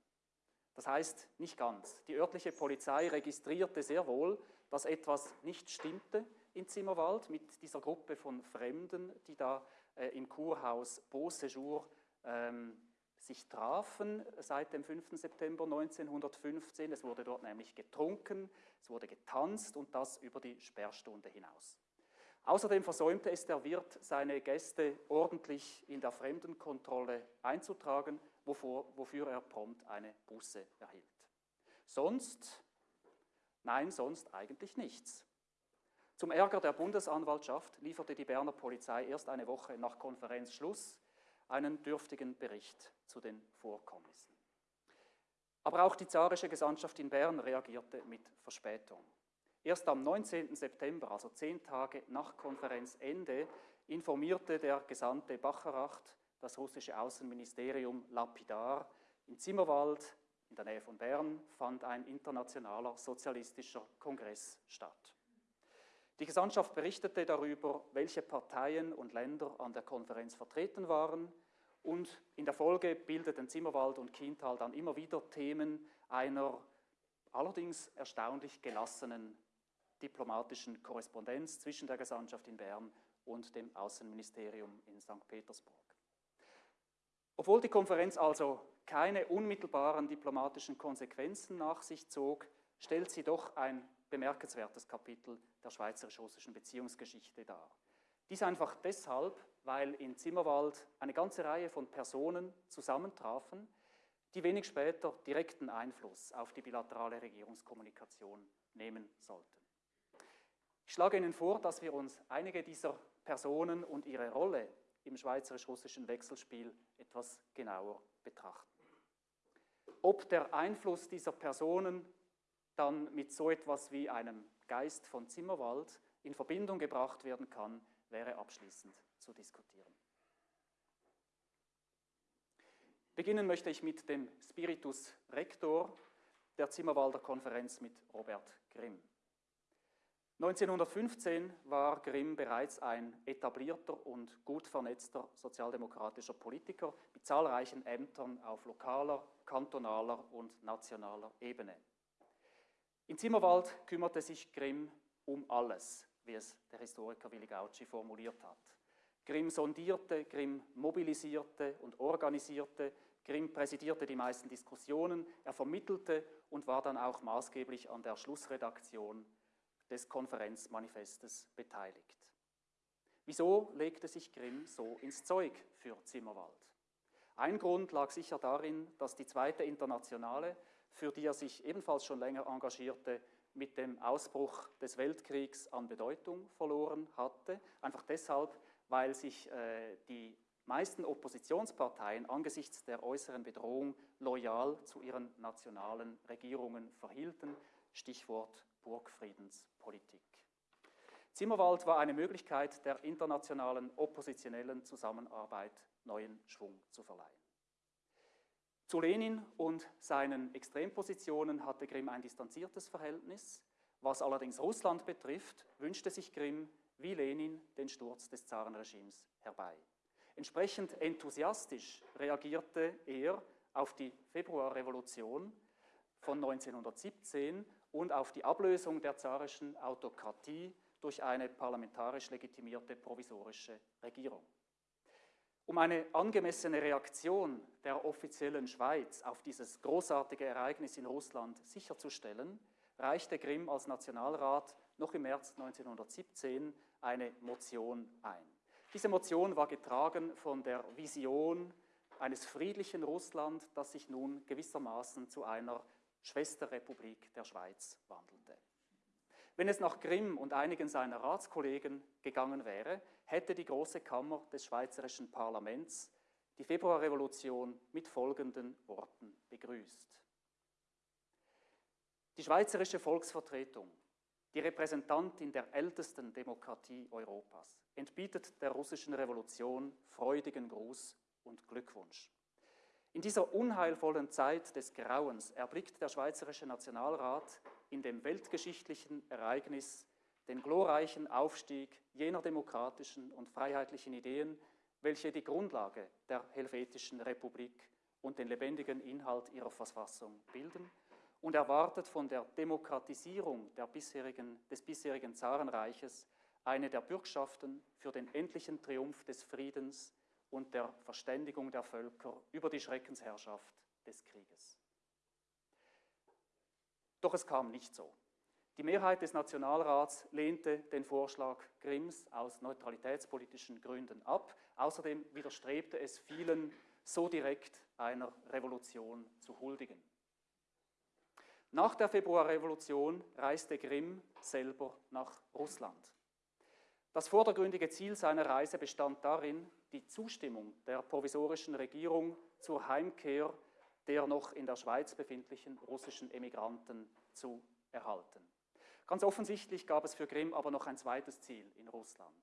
Das heißt nicht ganz. Die örtliche Polizei registrierte sehr wohl, dass etwas nicht stimmte in Zimmerwald mit dieser Gruppe von Fremden, die da äh, im Kurhaus Beauséjour ähm, sich trafen seit dem 5. September 1915. Es wurde dort nämlich getrunken, es wurde getanzt und das über die Sperrstunde hinaus. Außerdem versäumte es der Wirt, seine Gäste ordentlich in der Fremdenkontrolle einzutragen wovor, wofür er prompt eine Buße erhielt. Sonst, nein, sonst eigentlich nichts. Zum Ärger der Bundesanwaltschaft lieferte die Berner Polizei erst eine Woche nach Konferenzschluss einen dürftigen Bericht zu den Vorkommnissen. Aber auch die zarische Gesandtschaft in Bern reagierte mit Verspätung. Erst am 19. September, also zehn Tage nach Konferenzende, informierte der Gesandte Bacheracht das russische Außenministerium lapidar. In Zimmerwald, in der Nähe von Bern, fand ein internationaler sozialistischer Kongress statt. Die Gesandtschaft berichtete darüber, welche Parteien und Länder an der Konferenz vertreten waren und in der Folge bildeten Zimmerwald und Kiental dann immer wieder Themen einer allerdings erstaunlich gelassenen diplomatischen Korrespondenz zwischen der Gesandtschaft in Bern und dem Außenministerium in St. Petersburg. Obwohl die Konferenz also keine unmittelbaren diplomatischen Konsequenzen nach sich zog, stellt sie doch ein bemerkenswertes Kapitel der schweizerisch-russischen Beziehungsgeschichte dar. Dies einfach deshalb, weil in Zimmerwald eine ganze Reihe von Personen zusammentrafen, die wenig später direkten Einfluss auf die bilaterale Regierungskommunikation nehmen sollten. Ich schlage Ihnen vor, dass wir uns einige dieser Personen und ihre Rolle im schweizerisch-russischen Wechselspiel etwas genauer betrachten. Ob der Einfluss dieser Personen dann mit so etwas wie einem Geist von Zimmerwald in Verbindung gebracht werden kann, wäre abschließend zu diskutieren. Beginnen möchte ich mit dem Spiritus Rector der Zimmerwalder Konferenz mit Robert Grimm. 1915 war Grimm bereits ein etablierter und gut vernetzter sozialdemokratischer Politiker mit zahlreichen Ämtern auf lokaler, kantonaler und nationaler Ebene. In Zimmerwald kümmerte sich Grimm um alles, wie es der Historiker Willi Gauci formuliert hat. Grimm sondierte, Grimm mobilisierte und organisierte, Grimm präsidierte die meisten Diskussionen, er vermittelte und war dann auch maßgeblich an der Schlussredaktion des Konferenzmanifestes beteiligt. Wieso legte sich Grimm so ins Zeug für Zimmerwald? Ein Grund lag sicher darin, dass die zweite Internationale, für die er sich ebenfalls schon länger engagierte, mit dem Ausbruch des Weltkriegs an Bedeutung verloren hatte. Einfach deshalb, weil sich äh, die meisten Oppositionsparteien angesichts der äußeren Bedrohung loyal zu ihren nationalen Regierungen verhielten. Stichwort Burgfriedenspolitik. Zimmerwald war eine Möglichkeit, der internationalen oppositionellen Zusammenarbeit neuen Schwung zu verleihen. Zu Lenin und seinen Extrempositionen hatte Grimm ein distanziertes Verhältnis. Was allerdings Russland betrifft, wünschte sich Grimm wie Lenin den Sturz des Zarenregimes herbei. Entsprechend enthusiastisch reagierte er auf die Februarrevolution von 1917 und auf die Ablösung der zarischen Autokratie durch eine parlamentarisch legitimierte provisorische Regierung. Um eine angemessene Reaktion der offiziellen Schweiz auf dieses großartige Ereignis in Russland sicherzustellen, reichte Grimm als Nationalrat noch im März 1917 eine Motion ein. Diese Motion war getragen von der Vision eines friedlichen Russland, das sich nun gewissermaßen zu einer Schwesterrepublik der Schweiz wandelte. Wenn es nach Grimm und einigen seiner Ratskollegen gegangen wäre, hätte die Große Kammer des Schweizerischen Parlaments die Februarrevolution mit folgenden Worten begrüßt. Die Schweizerische Volksvertretung, die Repräsentantin der ältesten Demokratie Europas, entbietet der russischen Revolution freudigen Gruß und Glückwunsch. In dieser unheilvollen Zeit des Grauens erblickt der Schweizerische Nationalrat in dem weltgeschichtlichen Ereignis den glorreichen Aufstieg jener demokratischen und freiheitlichen Ideen, welche die Grundlage der Helvetischen Republik und den lebendigen Inhalt ihrer Verfassung bilden und erwartet von der Demokratisierung der bisherigen, des bisherigen Zarenreiches eine der Bürgschaften für den endlichen Triumph des Friedens und der Verständigung der Völker über die Schreckensherrschaft des Krieges. Doch es kam nicht so. Die Mehrheit des Nationalrats lehnte den Vorschlag Grimms aus neutralitätspolitischen Gründen ab. Außerdem widerstrebte es vielen, so direkt einer Revolution zu huldigen. Nach der Februarrevolution reiste Grimm selber nach Russland. Das vordergründige Ziel seiner Reise bestand darin, die Zustimmung der provisorischen Regierung zur Heimkehr der noch in der Schweiz befindlichen russischen Emigranten zu erhalten. Ganz offensichtlich gab es für Grimm aber noch ein zweites Ziel in Russland,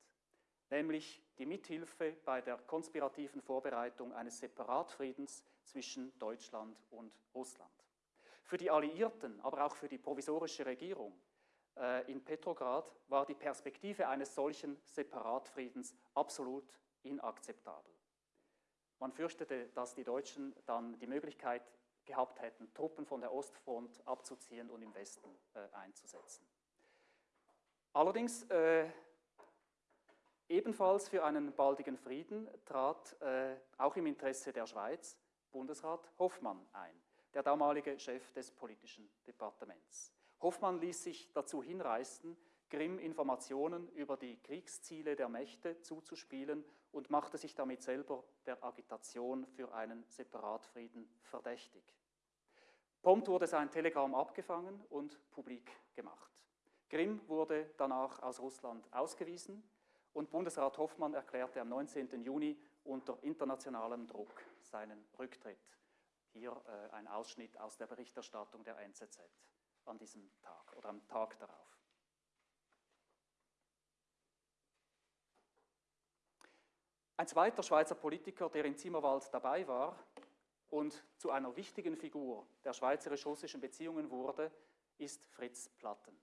nämlich die Mithilfe bei der konspirativen Vorbereitung eines Separatfriedens zwischen Deutschland und Russland. Für die Alliierten, aber auch für die provisorische Regierung äh, in Petrograd war die Perspektive eines solchen Separatfriedens absolut inakzeptabel. Man fürchtete, dass die Deutschen dann die Möglichkeit gehabt hätten, Truppen von der Ostfront abzuziehen und im Westen äh, einzusetzen. Allerdings äh, ebenfalls für einen baldigen Frieden trat äh, auch im Interesse der Schweiz Bundesrat Hoffmann ein, der damalige Chef des politischen Departements. Hoffmann ließ sich dazu hinreißen, Grimm Informationen über die Kriegsziele der Mächte zuzuspielen und machte sich damit selber der Agitation für einen Separatfrieden verdächtig. Prompt wurde sein Telegramm abgefangen und publik gemacht. Grimm wurde danach aus Russland ausgewiesen und Bundesrat Hoffmann erklärte am 19. Juni unter internationalem Druck seinen Rücktritt. Hier äh, ein Ausschnitt aus der Berichterstattung der NZZ an diesem Tag oder am Tag darauf. Ein zweiter Schweizer Politiker, der in Zimmerwald dabei war und zu einer wichtigen Figur der schweizerisch-russischen Beziehungen wurde, ist Fritz Platten.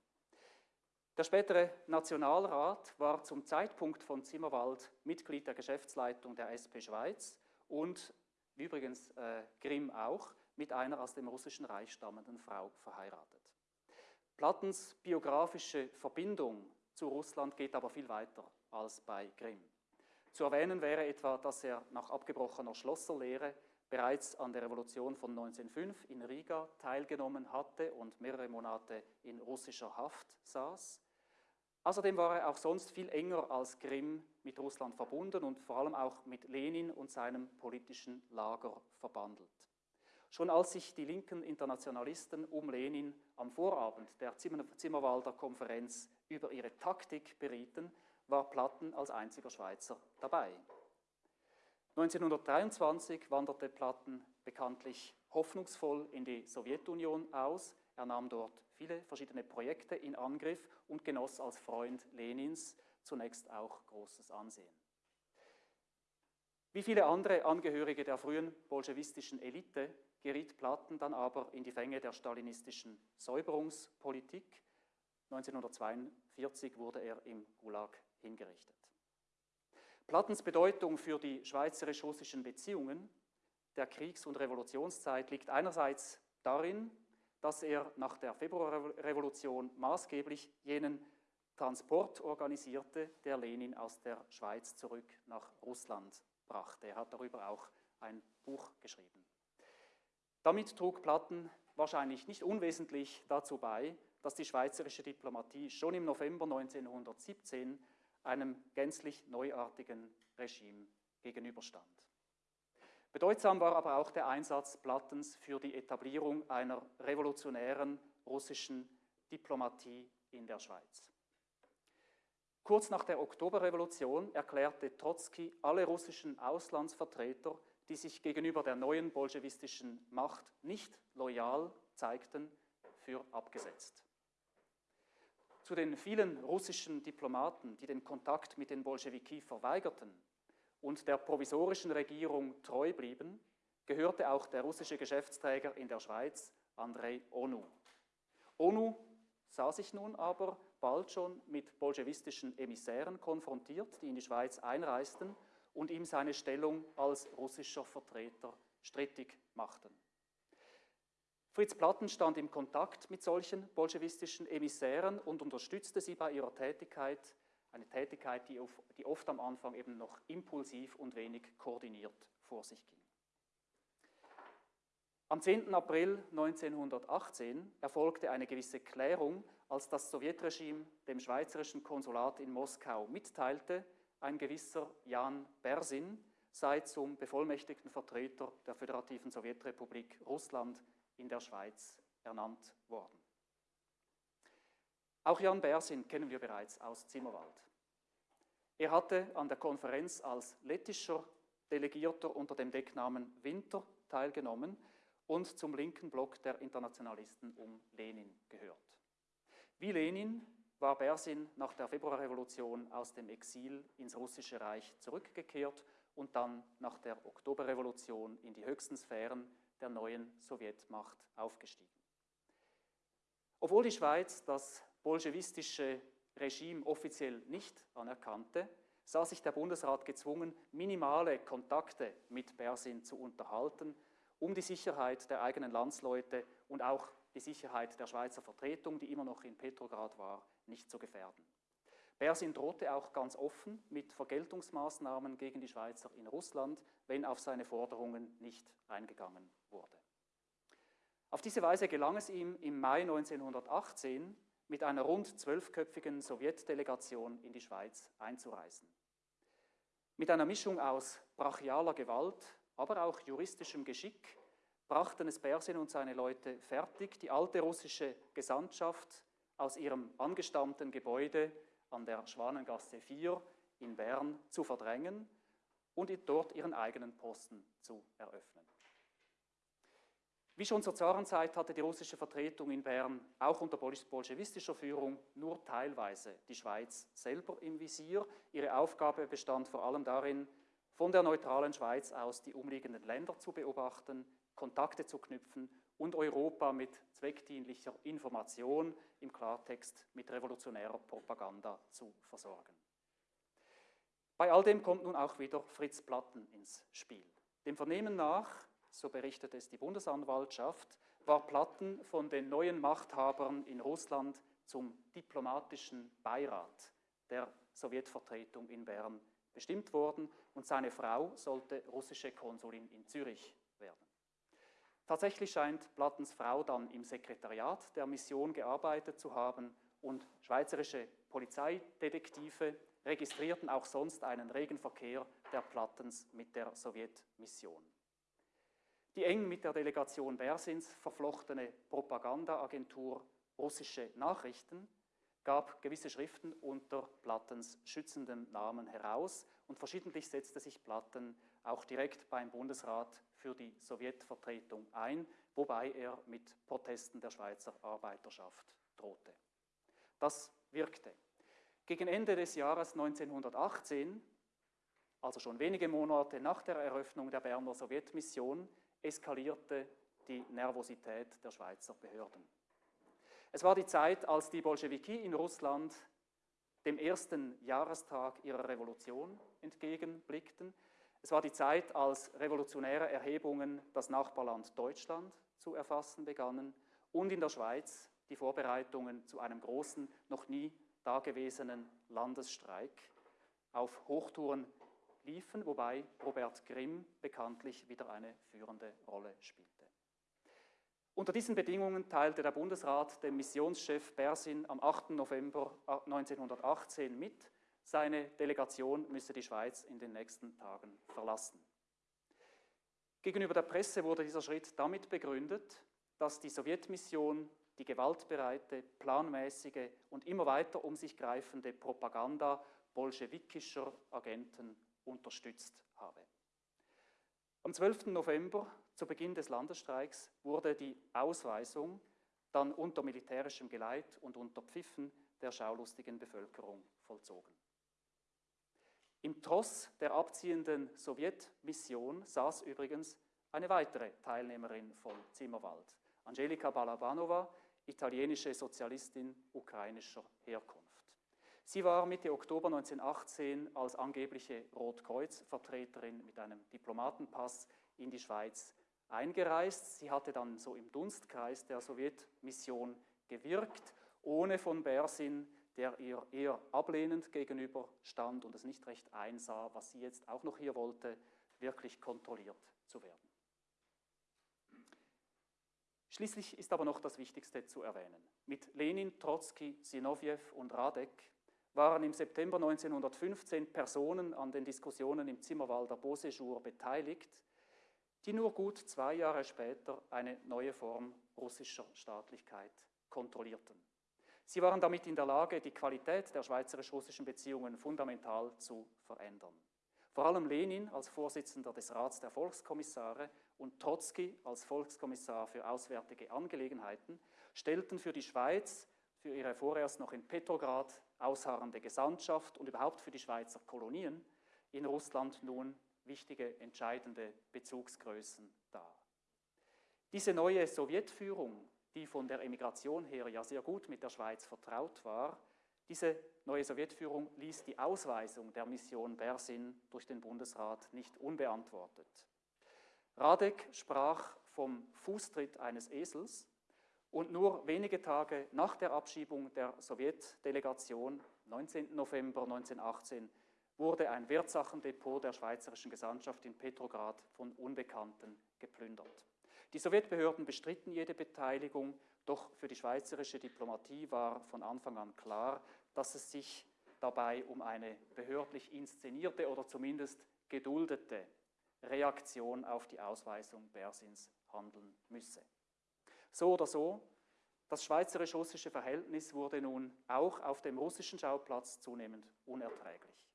Der spätere Nationalrat war zum Zeitpunkt von Zimmerwald Mitglied der Geschäftsleitung der SP Schweiz und übrigens äh, Grimm auch mit einer aus dem russischen Reich stammenden Frau verheiratet. Plattens biografische Verbindung zu Russland geht aber viel weiter als bei Grimm. Zu erwähnen wäre etwa, dass er nach abgebrochener Schlosserlehre bereits an der Revolution von 1905 in Riga teilgenommen hatte und mehrere Monate in russischer Haft saß. Außerdem war er auch sonst viel enger als Grimm mit Russland verbunden und vor allem auch mit Lenin und seinem politischen Lager verbandelt. Schon als sich die linken Internationalisten um Lenin am Vorabend der Zimmerwalder Konferenz über ihre Taktik berieten, war Platten als einziger Schweizer dabei. 1923 wanderte Platten bekanntlich hoffnungsvoll in die Sowjetunion aus. Er nahm dort viele verschiedene Projekte in Angriff und genoss als Freund Lenins zunächst auch großes Ansehen. Wie viele andere Angehörige der frühen bolschewistischen Elite geriet Platten dann aber in die Fänge der stalinistischen Säuberungspolitik. 1942 wurde er im Gulag hingerichtet. Plattens Bedeutung für die schweizerisch-russischen Beziehungen der Kriegs- und Revolutionszeit liegt einerseits darin, dass er nach der Februarrevolution maßgeblich jenen Transport organisierte, der Lenin aus der Schweiz zurück nach Russland brachte. Er hat darüber auch ein Buch geschrieben. Damit trug Platten wahrscheinlich nicht unwesentlich dazu bei, dass die schweizerische Diplomatie schon im November 1917 einem gänzlich neuartigen Regime gegenüberstand. Bedeutsam war aber auch der Einsatz Plattens für die Etablierung einer revolutionären russischen Diplomatie in der Schweiz. Kurz nach der Oktoberrevolution erklärte Trotzki alle russischen Auslandsvertreter, die sich gegenüber der neuen bolschewistischen Macht nicht loyal zeigten, für abgesetzt. Zu den vielen russischen Diplomaten, die den Kontakt mit den Bolschewiki verweigerten und der provisorischen Regierung treu blieben, gehörte auch der russische Geschäftsträger in der Schweiz, Andrei Onu. Onu sah sich nun aber bald schon mit bolschewistischen Emissären konfrontiert, die in die Schweiz einreisten und ihm seine Stellung als russischer Vertreter strittig machten. Fritz Platten stand im Kontakt mit solchen bolschewistischen Emissären und unterstützte sie bei ihrer Tätigkeit, eine Tätigkeit, die, auf, die oft am Anfang eben noch impulsiv und wenig koordiniert vor sich ging. Am 10. April 1918 erfolgte eine gewisse Klärung, als das Sowjetregime dem schweizerischen Konsulat in Moskau mitteilte, ein gewisser Jan Bersin sei zum bevollmächtigten Vertreter der Föderativen Sowjetrepublik Russland in der Schweiz ernannt worden. Auch Jan Bersin kennen wir bereits aus Zimmerwald. Er hatte an der Konferenz als lettischer Delegierter unter dem Decknamen Winter teilgenommen und zum linken Block der Internationalisten um Lenin gehört. Wie Lenin war Bersin nach der Februarrevolution aus dem Exil ins russische Reich zurückgekehrt und dann nach der Oktoberrevolution in die höchsten Sphären der neuen Sowjetmacht aufgestiegen. Obwohl die Schweiz das bolschewistische Regime offiziell nicht anerkannte, sah sich der Bundesrat gezwungen, minimale Kontakte mit Bersin zu unterhalten, um die Sicherheit der eigenen Landsleute und auch die Sicherheit der Schweizer Vertretung, die immer noch in Petrograd war, nicht zu gefährden. Bersin drohte auch ganz offen mit Vergeltungsmaßnahmen gegen die Schweizer in Russland, wenn auf seine Forderungen nicht eingegangen wurde. Auf diese Weise gelang es ihm im Mai 1918, mit einer rund zwölfköpfigen Sowjetdelegation in die Schweiz einzureisen. Mit einer Mischung aus brachialer Gewalt, aber auch juristischem Geschick brachten es Bersin und seine Leute fertig, die alte russische Gesandtschaft aus ihrem angestammten Gebäude an der Schwanengasse 4 in Bern zu verdrängen und dort ihren eigenen Posten zu eröffnen. Wie schon zur Zarenzeit hatte die russische Vertretung in Bern auch unter bolschewistischer Führung nur teilweise die Schweiz selber im Visier. Ihre Aufgabe bestand vor allem darin, von der neutralen Schweiz aus die umliegenden Länder zu beobachten, Kontakte zu knüpfen und Europa mit zweckdienlicher Information, im Klartext mit revolutionärer Propaganda zu versorgen. Bei all dem kommt nun auch wieder Fritz Platten ins Spiel. Dem Vernehmen nach, so berichtet es die Bundesanwaltschaft, war Platten von den neuen Machthabern in Russland zum diplomatischen Beirat der Sowjetvertretung in Bern bestimmt worden und seine Frau sollte russische Konsulin in Zürich werden. Tatsächlich scheint Plattens Frau dann im Sekretariat der Mission gearbeitet zu haben und schweizerische Polizeidetektive registrierten auch sonst einen regen Verkehr der Plattens mit der Sowjetmission. Die eng mit der Delegation Bersins verflochtene Propagandaagentur Russische Nachrichten gab gewisse Schriften unter Plattens schützendem Namen heraus und verschiedentlich setzte sich Platten auch direkt beim Bundesrat für die Sowjetvertretung ein, wobei er mit Protesten der Schweizer Arbeiterschaft drohte. Das wirkte. Gegen Ende des Jahres 1918, also schon wenige Monate nach der Eröffnung der Berner Sowjetmission, eskalierte die Nervosität der Schweizer Behörden. Es war die Zeit, als die Bolschewiki in Russland dem ersten Jahrestag ihrer Revolution entgegenblickten. Es war die Zeit, als revolutionäre Erhebungen das Nachbarland Deutschland zu erfassen begannen und in der Schweiz die Vorbereitungen zu einem großen, noch nie dagewesenen Landesstreik auf Hochtouren liefen, wobei Robert Grimm bekanntlich wieder eine führende Rolle spielte. Unter diesen Bedingungen teilte der Bundesrat dem Missionschef Bersin am 8. November 1918 mit, seine Delegation müsse die Schweiz in den nächsten Tagen verlassen. Gegenüber der Presse wurde dieser Schritt damit begründet, dass die Sowjetmission die gewaltbereite, planmäßige und immer weiter um sich greifende Propaganda bolschewikischer Agenten unterstützt habe. Am 12. November, zu Beginn des Landesstreiks, wurde die Ausweisung dann unter militärischem Geleit und unter Pfiffen der schaulustigen Bevölkerung vollzogen. Im Tross der abziehenden Sowjetmission saß übrigens eine weitere Teilnehmerin von Zimmerwald, Angelika Balabanova, italienische Sozialistin ukrainischer Herkunft. Sie war Mitte Oktober 1918 als angebliche Rotkreuz-Vertreterin mit einem Diplomatenpass in die Schweiz eingereist. Sie hatte dann so im Dunstkreis der Sowjetmission gewirkt, ohne von Bersin der ihr eher ablehnend gegenüber stand und es nicht recht einsah, was sie jetzt auch noch hier wollte, wirklich kontrolliert zu werden. Schließlich ist aber noch das Wichtigste zu erwähnen. Mit Lenin, Trotzki, Sinowjew und Radek waren im September 1915 Personen an den Diskussionen im Zimmerwalder Beauséjour beteiligt, die nur gut zwei Jahre später eine neue Form russischer Staatlichkeit kontrollierten. Sie waren damit in der Lage, die Qualität der schweizerisch-russischen Beziehungen fundamental zu verändern. Vor allem Lenin als Vorsitzender des Rats der Volkskommissare und Trotzki als Volkskommissar für Auswärtige Angelegenheiten stellten für die Schweiz, für ihre vorerst noch in Petrograd ausharrende Gesandtschaft und überhaupt für die Schweizer Kolonien in Russland nun wichtige, entscheidende Bezugsgrößen dar. Diese neue Sowjetführung, die von der Emigration her ja sehr gut mit der Schweiz vertraut war, diese neue Sowjetführung ließ die Ausweisung der Mission Bersin durch den Bundesrat nicht unbeantwortet. Radek sprach vom Fußtritt eines Esels und nur wenige Tage nach der Abschiebung der Sowjetdelegation, 19. November 1918, wurde ein Wertsachendepot der schweizerischen Gesandtschaft in Petrograd von Unbekannten geplündert. Die Sowjetbehörden bestritten jede Beteiligung, doch für die schweizerische Diplomatie war von Anfang an klar, dass es sich dabei um eine behördlich inszenierte oder zumindest geduldete Reaktion auf die Ausweisung Bersins handeln müsse. So oder so, das schweizerisch-russische Verhältnis wurde nun auch auf dem russischen Schauplatz zunehmend unerträglich.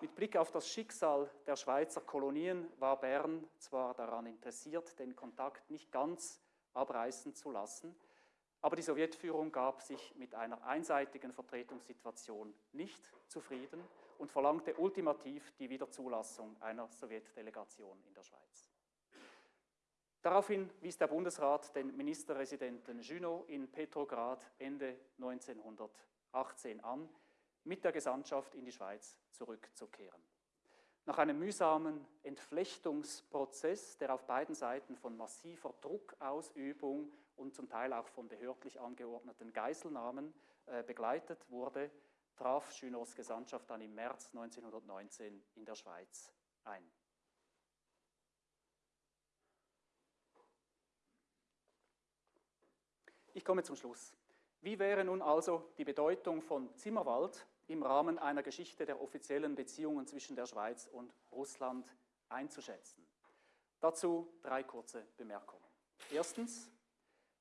Mit Blick auf das Schicksal der Schweizer Kolonien war Bern zwar daran interessiert, den Kontakt nicht ganz abreißen zu lassen, aber die Sowjetführung gab sich mit einer einseitigen Vertretungssituation nicht zufrieden und verlangte ultimativ die Wiederzulassung einer Sowjetdelegation in der Schweiz. Daraufhin wies der Bundesrat den Ministerresidenten Junot in Petrograd Ende 1918 an, mit der Gesandtschaft in die Schweiz zurückzukehren. Nach einem mühsamen Entflechtungsprozess, der auf beiden Seiten von massiver Druckausübung und zum Teil auch von behördlich angeordneten Geiselnahmen äh, begleitet wurde, traf Junots Gesandtschaft dann im März 1919 in der Schweiz ein. Ich komme zum Schluss. Wie wäre nun also die Bedeutung von Zimmerwald im Rahmen einer Geschichte der offiziellen Beziehungen zwischen der Schweiz und Russland einzuschätzen? Dazu drei kurze Bemerkungen. Erstens,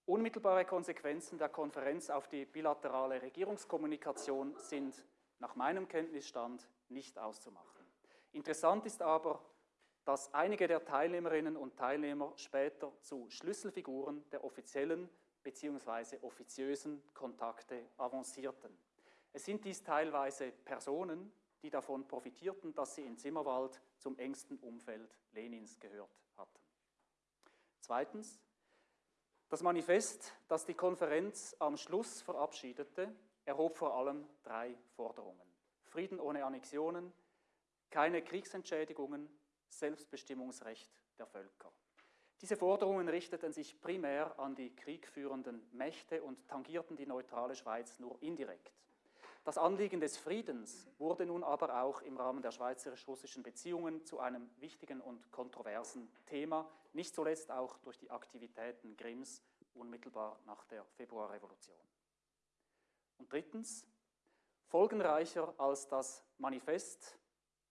unmittelbare Konsequenzen der Konferenz auf die bilaterale Regierungskommunikation sind nach meinem Kenntnisstand nicht auszumachen. Interessant ist aber, dass einige der Teilnehmerinnen und Teilnehmer später zu Schlüsselfiguren der offiziellen bzw. offiziösen Kontakte avancierten. Es sind dies teilweise Personen, die davon profitierten, dass sie in Zimmerwald zum engsten Umfeld Lenins gehört hatten. Zweitens, das Manifest, das die Konferenz am Schluss verabschiedete, erhob vor allem drei Forderungen. Frieden ohne Annexionen, keine Kriegsentschädigungen, Selbstbestimmungsrecht der Völker. Diese Forderungen richteten sich primär an die kriegführenden Mächte und tangierten die neutrale Schweiz nur indirekt. Das Anliegen des Friedens wurde nun aber auch im Rahmen der schweizerisch-russischen Beziehungen zu einem wichtigen und kontroversen Thema, nicht zuletzt auch durch die Aktivitäten Grimms unmittelbar nach der Februarrevolution. Und drittens, folgenreicher als das Manifest,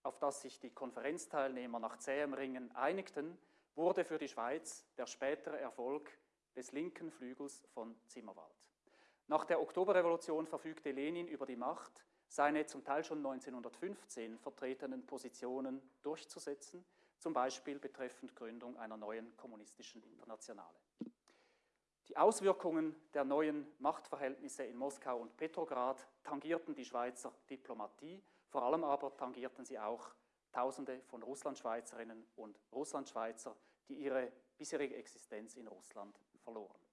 auf das sich die Konferenzteilnehmer nach zähem Ringen einigten, wurde für die Schweiz der spätere Erfolg des linken Flügels von Zimmerwald. Nach der Oktoberrevolution verfügte Lenin über die Macht, seine zum Teil schon 1915 vertretenen Positionen durchzusetzen, zum Beispiel betreffend Gründung einer neuen kommunistischen Internationale. Die Auswirkungen der neuen Machtverhältnisse in Moskau und Petrograd tangierten die Schweizer Diplomatie, vor allem aber tangierten sie auch Tausende von Russlandschweizerinnen und Russlandschweizer, die ihre bisherige Existenz in Russland verloren.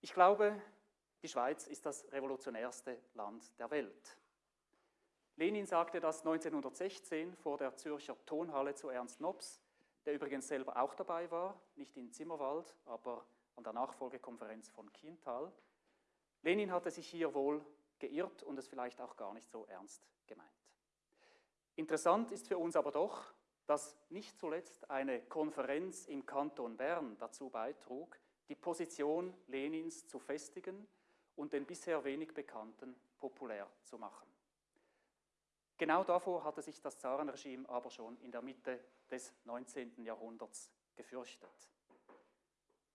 Ich glaube, die Schweiz ist das revolutionärste Land der Welt. Lenin sagte das 1916 vor der Zürcher Tonhalle zu Ernst Nobs, der übrigens selber auch dabei war, nicht in Zimmerwald, aber an der Nachfolgekonferenz von Kiental. Lenin hatte sich hier wohl geirrt und es vielleicht auch gar nicht so ernst gemeint. Interessant ist für uns aber doch, dass nicht zuletzt eine Konferenz im Kanton Bern dazu beitrug, die Position Lenins zu festigen und den bisher wenig Bekannten populär zu machen. Genau davor hatte sich das Zarenregime aber schon in der Mitte des 19. Jahrhunderts gefürchtet.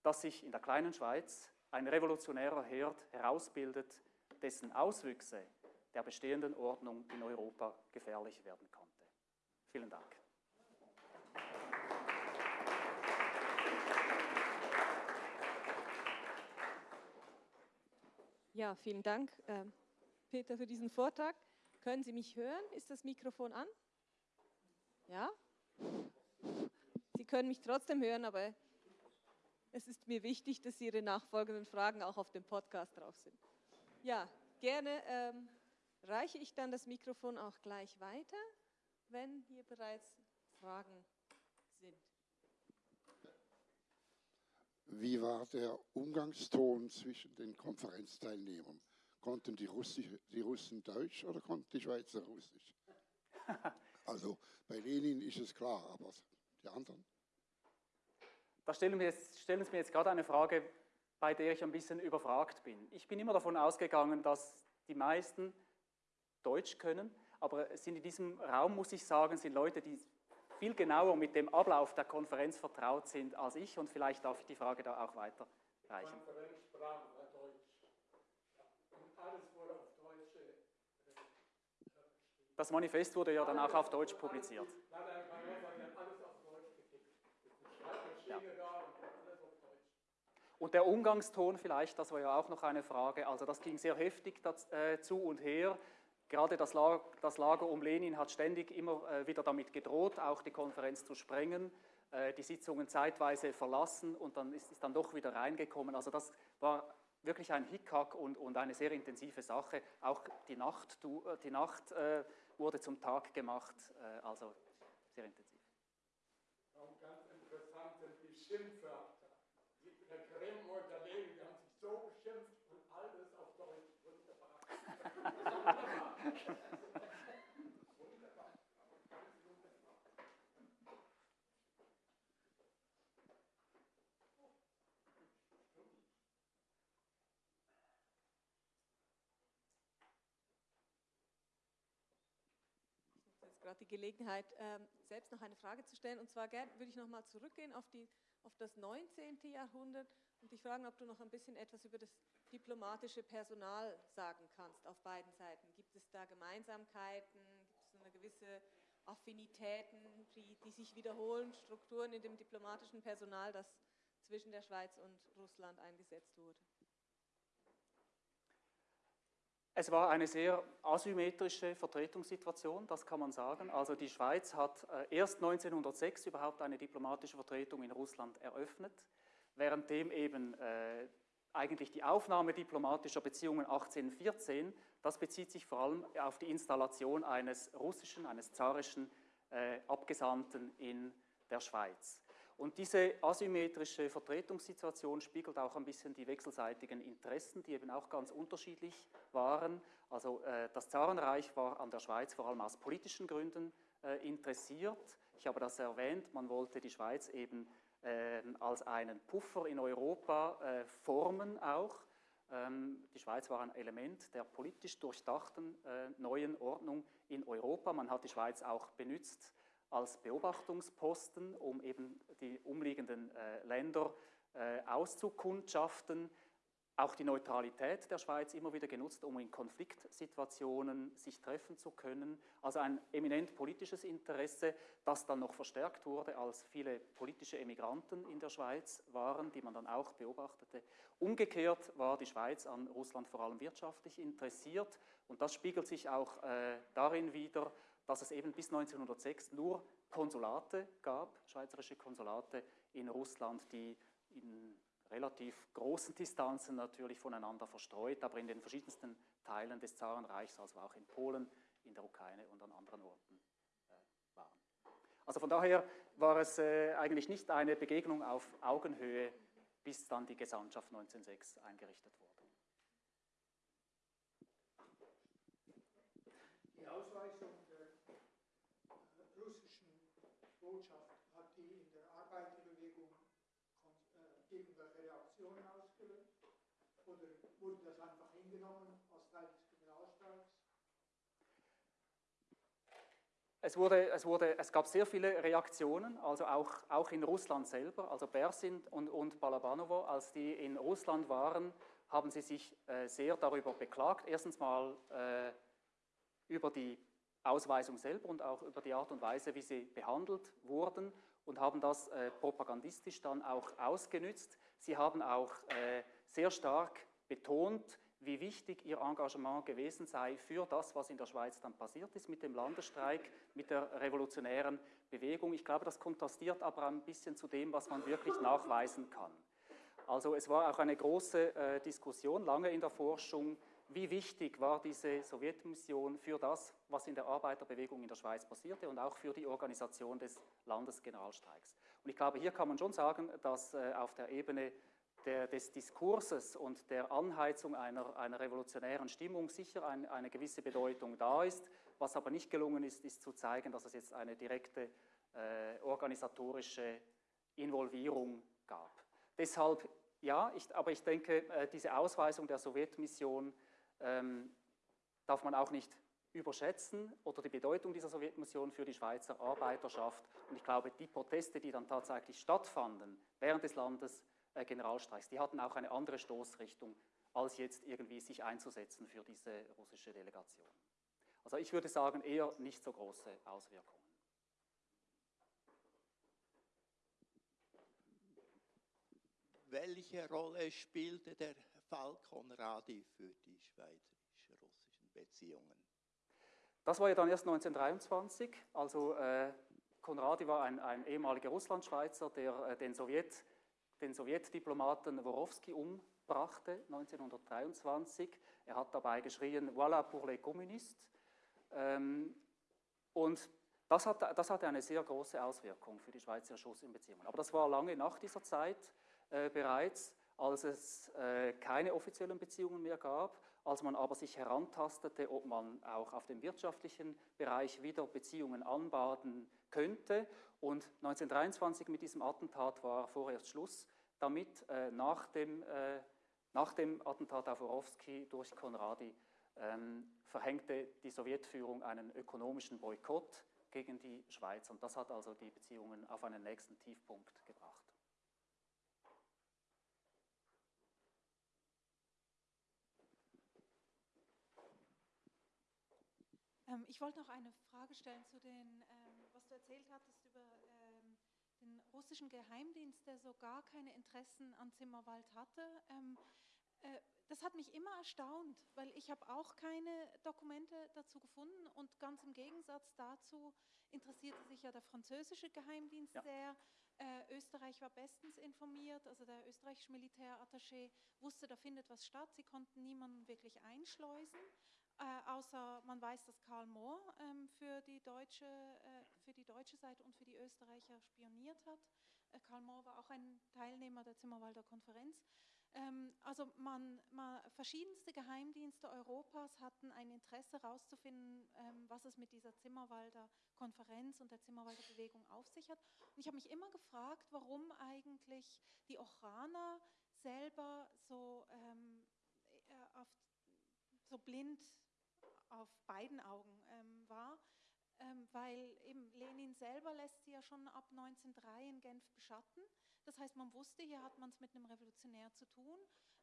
Dass sich in der kleinen Schweiz ein revolutionärer Herd herausbildet, dessen Auswüchse der bestehenden Ordnung in Europa gefährlich werden konnte. Vielen Dank. Ja, vielen Dank, äh, Peter, für diesen Vortrag. Können Sie mich hören? Ist das Mikrofon an? Ja? Sie können mich trotzdem hören, aber es ist mir wichtig, dass Ihre nachfolgenden Fragen auch auf dem Podcast drauf sind. Ja, gerne ähm, reiche ich dann das Mikrofon auch gleich weiter, wenn hier bereits Fragen sind. Wie war der Umgangston zwischen den Konferenzteilnehmern? Konnten die, Russi die Russen Deutsch oder konnten die Schweizer Russisch? Also bei Lenin ist es klar, aber die anderen? Da stellen, wir jetzt, stellen Sie mir jetzt gerade eine Frage, bei der ich ein bisschen überfragt bin. Ich bin immer davon ausgegangen, dass die meisten Deutsch können, aber es sind in diesem Raum, muss ich sagen, sind Leute, die viel genauer mit dem Ablauf der Konferenz vertraut sind als ich und vielleicht darf ich die Frage da auch weiterreichen. Konferenzsprache war Deutsch. Und alles wurde auf Deutsch. Äh, das Manifest wurde ja dann auch auf Deutsch publiziert. Nein, nein, alles auf Deutsch getippt. Schreibmaschine da und der Umgangston vielleicht, das war ja auch noch eine Frage. Also das ging sehr heftig das, äh, zu und her. Gerade das Lager, das Lager, um Lenin hat ständig immer äh, wieder damit gedroht, auch die Konferenz zu sprengen, äh, die Sitzungen zeitweise verlassen und dann ist es dann doch wieder reingekommen. Also das war wirklich ein Hickhack und, und eine sehr intensive Sache. Auch die Nacht, äh, die Nacht äh, wurde zum Tag gemacht, äh, also sehr intensiv. Auch ganz interessant sind die Schimpfwörter. Der Grimm und der Lenin, die haben sich so beschimpft und alles auf Deutsch. Wunderbar. gerade die Gelegenheit, ähm, selbst noch eine Frage zu stellen. Und zwar würde ich nochmal zurückgehen auf, die, auf das 19. Jahrhundert und dich fragen, ob du noch ein bisschen etwas über das diplomatische Personal sagen kannst auf beiden Seiten. Gibt es da Gemeinsamkeiten? Gibt es eine gewisse Affinitäten, die, die sich wiederholen, Strukturen in dem diplomatischen Personal, das zwischen der Schweiz und Russland eingesetzt wurde? Es war eine sehr asymmetrische Vertretungssituation, das kann man sagen. Also die Schweiz hat äh, erst 1906 überhaupt eine diplomatische Vertretung in Russland eröffnet, währenddem eben äh, eigentlich die Aufnahme diplomatischer Beziehungen 1814, das bezieht sich vor allem auf die Installation eines russischen, eines zarischen äh, Abgesandten in der Schweiz. Und diese asymmetrische Vertretungssituation spiegelt auch ein bisschen die wechselseitigen Interessen, die eben auch ganz unterschiedlich waren. Also äh, das Zarenreich war an der Schweiz vor allem aus politischen Gründen äh, interessiert. Ich habe das erwähnt, man wollte die Schweiz eben als einen Puffer in Europa äh, formen auch. Ähm, die Schweiz war ein Element der politisch durchdachten äh, neuen Ordnung in Europa. Man hat die Schweiz auch benutzt als Beobachtungsposten, um eben die umliegenden äh, Länder auszukundschaften. Auch die Neutralität der Schweiz immer wieder genutzt, um in Konfliktsituationen sich treffen zu können. Also ein eminent politisches Interesse, das dann noch verstärkt wurde, als viele politische Emigranten in der Schweiz waren, die man dann auch beobachtete. Umgekehrt war die Schweiz an Russland vor allem wirtschaftlich interessiert und das spiegelt sich auch äh, darin wider, dass es eben bis 1906 nur Konsulate gab, schweizerische Konsulate in Russland, die in relativ großen Distanzen natürlich voneinander verstreut, aber in den verschiedensten Teilen des Zarenreichs, also auch in Polen, in der Ukraine und an anderen Orten äh, waren. Also von daher war es äh, eigentlich nicht eine Begegnung auf Augenhöhe, bis dann die Gesandtschaft 1906 eingerichtet wurde. wurde das einfach hingenommen als Teil des Generalstreits? Es, wurde, es, wurde, es gab sehr viele Reaktionen, also auch, auch in Russland selber. Also Bersin und, und Balabanovo, als die in Russland waren, haben sie sich äh, sehr darüber beklagt. Erstens mal äh, über die Ausweisung selber und auch über die Art und Weise, wie sie behandelt wurden und haben das äh, propagandistisch dann auch ausgenützt. Sie haben auch äh, sehr stark betont, wie wichtig ihr Engagement gewesen sei für das, was in der Schweiz dann passiert ist mit dem Landesstreik, mit der revolutionären Bewegung. Ich glaube, das kontrastiert aber ein bisschen zu dem, was man wirklich nachweisen kann. Also es war auch eine große äh, Diskussion lange in der Forschung, wie wichtig war diese Sowjetmission für das, was in der Arbeiterbewegung in der Schweiz passierte und auch für die Organisation des Landesgeneralstreiks. Und ich glaube, hier kann man schon sagen, dass äh, auf der Ebene der, des Diskurses und der Anheizung einer, einer revolutionären Stimmung sicher ein, eine gewisse Bedeutung da ist. Was aber nicht gelungen ist, ist zu zeigen, dass es jetzt eine direkte äh, organisatorische Involvierung gab. Deshalb, ja, ich, aber ich denke, äh, diese Ausweisung der Sowjetmission ähm, darf man auch nicht überschätzen oder die Bedeutung dieser Sowjetmission für die Schweizer Arbeiterschaft. Und ich glaube, die Proteste, die dann tatsächlich stattfanden während des Landes, Generalstreiks. Die hatten auch eine andere Stoßrichtung, als jetzt irgendwie sich einzusetzen für diese russische Delegation. Also ich würde sagen, eher nicht so große Auswirkungen. Welche Rolle spielte der Fall Konradi für die schweizerisch-russischen Beziehungen? Das war ja dann erst 1923. Also äh, Konradi war ein, ein ehemaliger Russlandschweizer, der äh, den Sowjet den Sowjetdiplomaten Worowski umbrachte 1923. Er hat dabei geschrien, voilà pour les communistes. Ähm, und das, hat, das hatte eine sehr große Auswirkung für die Schweizer Beziehungen. Aber das war lange nach dieser Zeit äh, bereits, als es äh, keine offiziellen Beziehungen mehr gab, als man aber sich herantastete, ob man auch auf dem wirtschaftlichen Bereich wieder Beziehungen anbaden könnte. Und 1923 mit diesem Attentat war vorerst Schluss damit. Äh, nach, dem, äh, nach dem Attentat auf Orowski durch Konradi ähm, verhängte die Sowjetführung einen ökonomischen Boykott gegen die Schweiz. Und das hat also die Beziehungen auf einen nächsten Tiefpunkt gebracht. Ähm, ich wollte noch eine Frage stellen zu den, ähm, was du erzählt hattest über den russischen Geheimdienst, der so gar keine Interessen an Zimmerwald hatte. Ähm, äh, das hat mich immer erstaunt, weil ich habe auch keine Dokumente dazu gefunden und ganz im Gegensatz dazu interessierte sich ja der französische Geheimdienst ja. sehr. Äh, Österreich war bestens informiert, also der österreichische Militärattaché wusste, da findet was statt. Sie konnten niemanden wirklich einschleusen. Äh, außer man weiß, dass Karl Mohr ähm, für, die deutsche, äh, für die deutsche Seite und für die Österreicher spioniert hat. Äh, Karl Mohr war auch ein Teilnehmer der Zimmerwalder Konferenz. Ähm, also man, man, verschiedenste Geheimdienste Europas hatten ein Interesse herauszufinden, ähm, was es mit dieser Zimmerwalder Konferenz und der Zimmerwalder Bewegung auf sich hat. Und ich habe mich immer gefragt, warum eigentlich die Ochraner selber so ähm, äh, auf so blind auf beiden Augen ähm, war, ähm, weil eben Lenin selber lässt sie ja schon ab 1903 in Genf beschatten. Das heißt, man wusste, hier hat man es mit einem Revolutionär zu tun.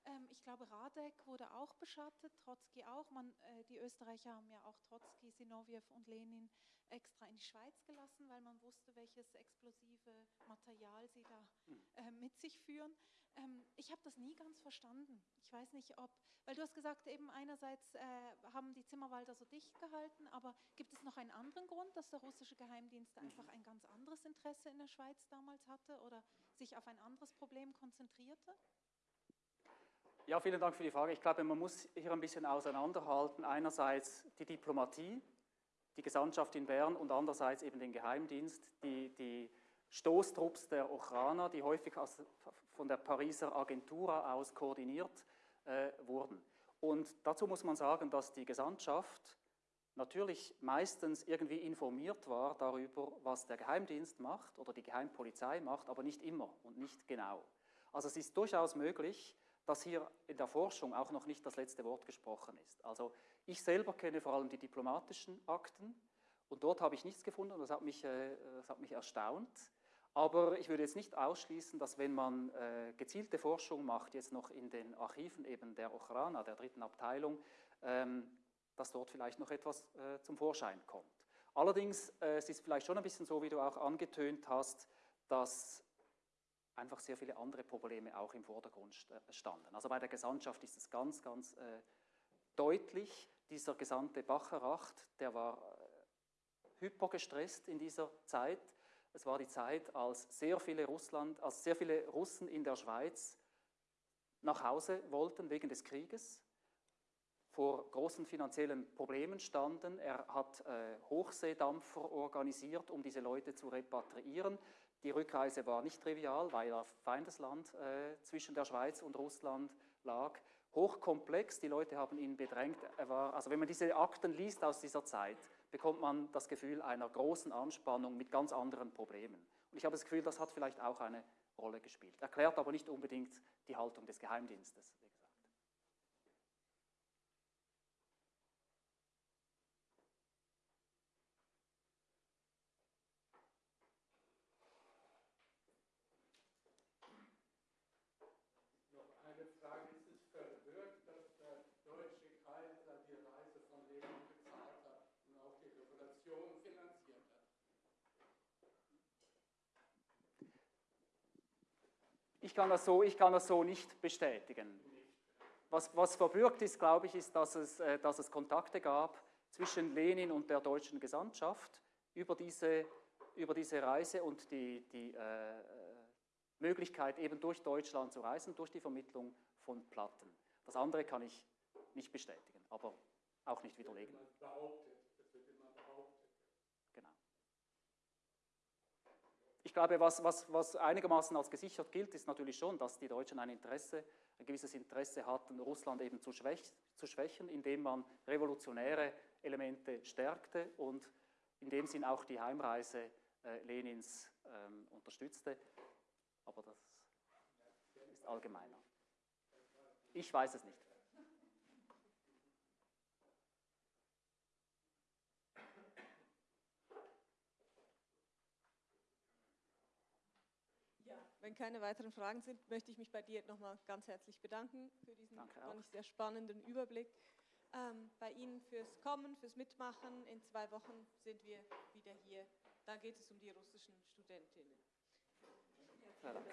Ähm, ich glaube, Radek wurde auch beschattet, Trotzki auch. Man, äh, die Österreicher haben ja auch Trotzki, Sinowiew und Lenin extra in die Schweiz gelassen, weil man wusste, welches explosive Material sie da hm. äh, mit sich führen. Ähm, ich habe das nie ganz verstanden. Ich weiß nicht, ob, weil du hast gesagt, eben einerseits äh, haben die Zimmerwalder so dicht gehalten, aber gibt es noch einen anderen Grund, dass der russische Geheimdienst einfach ein ganz anderes Interesse in der Schweiz damals hatte oder sich auf ein anderes Problem konzentrierte? Ja, vielen Dank für die Frage. Ich glaube, man muss hier ein bisschen auseinanderhalten. Einerseits die Diplomatie, die Gesandtschaft in Bern und andererseits eben den Geheimdienst, die, die Stoßtrupps der Ochraner, die häufig aus, von der Pariser Agentur aus koordiniert äh, wurden. Und dazu muss man sagen, dass die Gesandtschaft natürlich meistens irgendwie informiert war darüber, was der Geheimdienst macht oder die Geheimpolizei macht, aber nicht immer und nicht genau. Also es ist durchaus möglich, dass hier in der Forschung auch noch nicht das letzte Wort gesprochen ist. Also ich selber kenne vor allem die diplomatischen Akten Und dort habe ich nichts gefunden und das hat mich, äh, das hat mich erstaunt. Aber ich würde jetzt nicht ausschließen, dass wenn man äh, gezielte Forschung macht, jetzt noch in den Archiven eben der Ochrana, der dritten Abteilung, ähm, dass dort vielleicht noch etwas äh, zum Vorschein kommt. Allerdings äh, es ist vielleicht schon ein bisschen so, wie du auch angetönt hast, dass einfach sehr viele andere Probleme auch im Vordergrund standen. Also bei der Gesandtschaft ist es ganz, ganz äh, deutlich, dieser Gesandte Bacheracht, der war äh, hypergestresst in dieser Zeit. Es war die Zeit, als sehr viele, Russland, als sehr viele Russen in der Schweiz nach Hause wollten wegen des Krieges, vor großen finanziellen Problemen standen. Er hat äh, Hochseedampfer organisiert, um diese Leute zu repatriieren. Die Rückreise war nicht trivial, weil er Feindesland äh, zwischen der Schweiz und Russland lag. Hochkomplex, die Leute haben ihn bedrängt. War, also wenn man diese Akten liest aus dieser Zeit, bekommt man das Gefühl einer großen Anspannung mit ganz anderen Problemen. Und ich habe das Gefühl, das hat vielleicht auch eine Rolle gespielt. Erklärt aber nicht unbedingt die Haltung des Geheimdienstes. Ich kann das so, ich kann das so nicht bestätigen. Was, was verbürgt ist, glaube ich, ist, dass es, äh, dass es Kontakte gab zwischen Lenin und der deutschen Gesandtschaft über diese, über diese Reise und die, die äh, Möglichkeit, eben durch Deutschland zu reisen, durch die Vermittlung von Platten. Das andere kann ich nicht bestätigen, aber auch nicht widerlegen. Ich glaube, was, was, was einigermaßen als gesichert gilt, ist natürlich schon, dass die Deutschen ein Interesse, ein gewisses Interesse hatten, Russland eben zu, schwäch, zu schwächen, indem man revolutionäre Elemente stärkte und in dem Sinn auch die Heimreise äh, Lenins ähm, unterstützte. Aber das ist allgemeiner. Ich weiß es nicht. Wenn keine weiteren Fragen sind, möchte ich mich bei dir nochmal ganz herzlich bedanken für diesen fand sehr spannenden Überblick. Ähm, bei Ihnen fürs Kommen, fürs Mitmachen. In zwei Wochen sind wir wieder hier. Da geht es um die russischen Studentinnen. Ja, danke.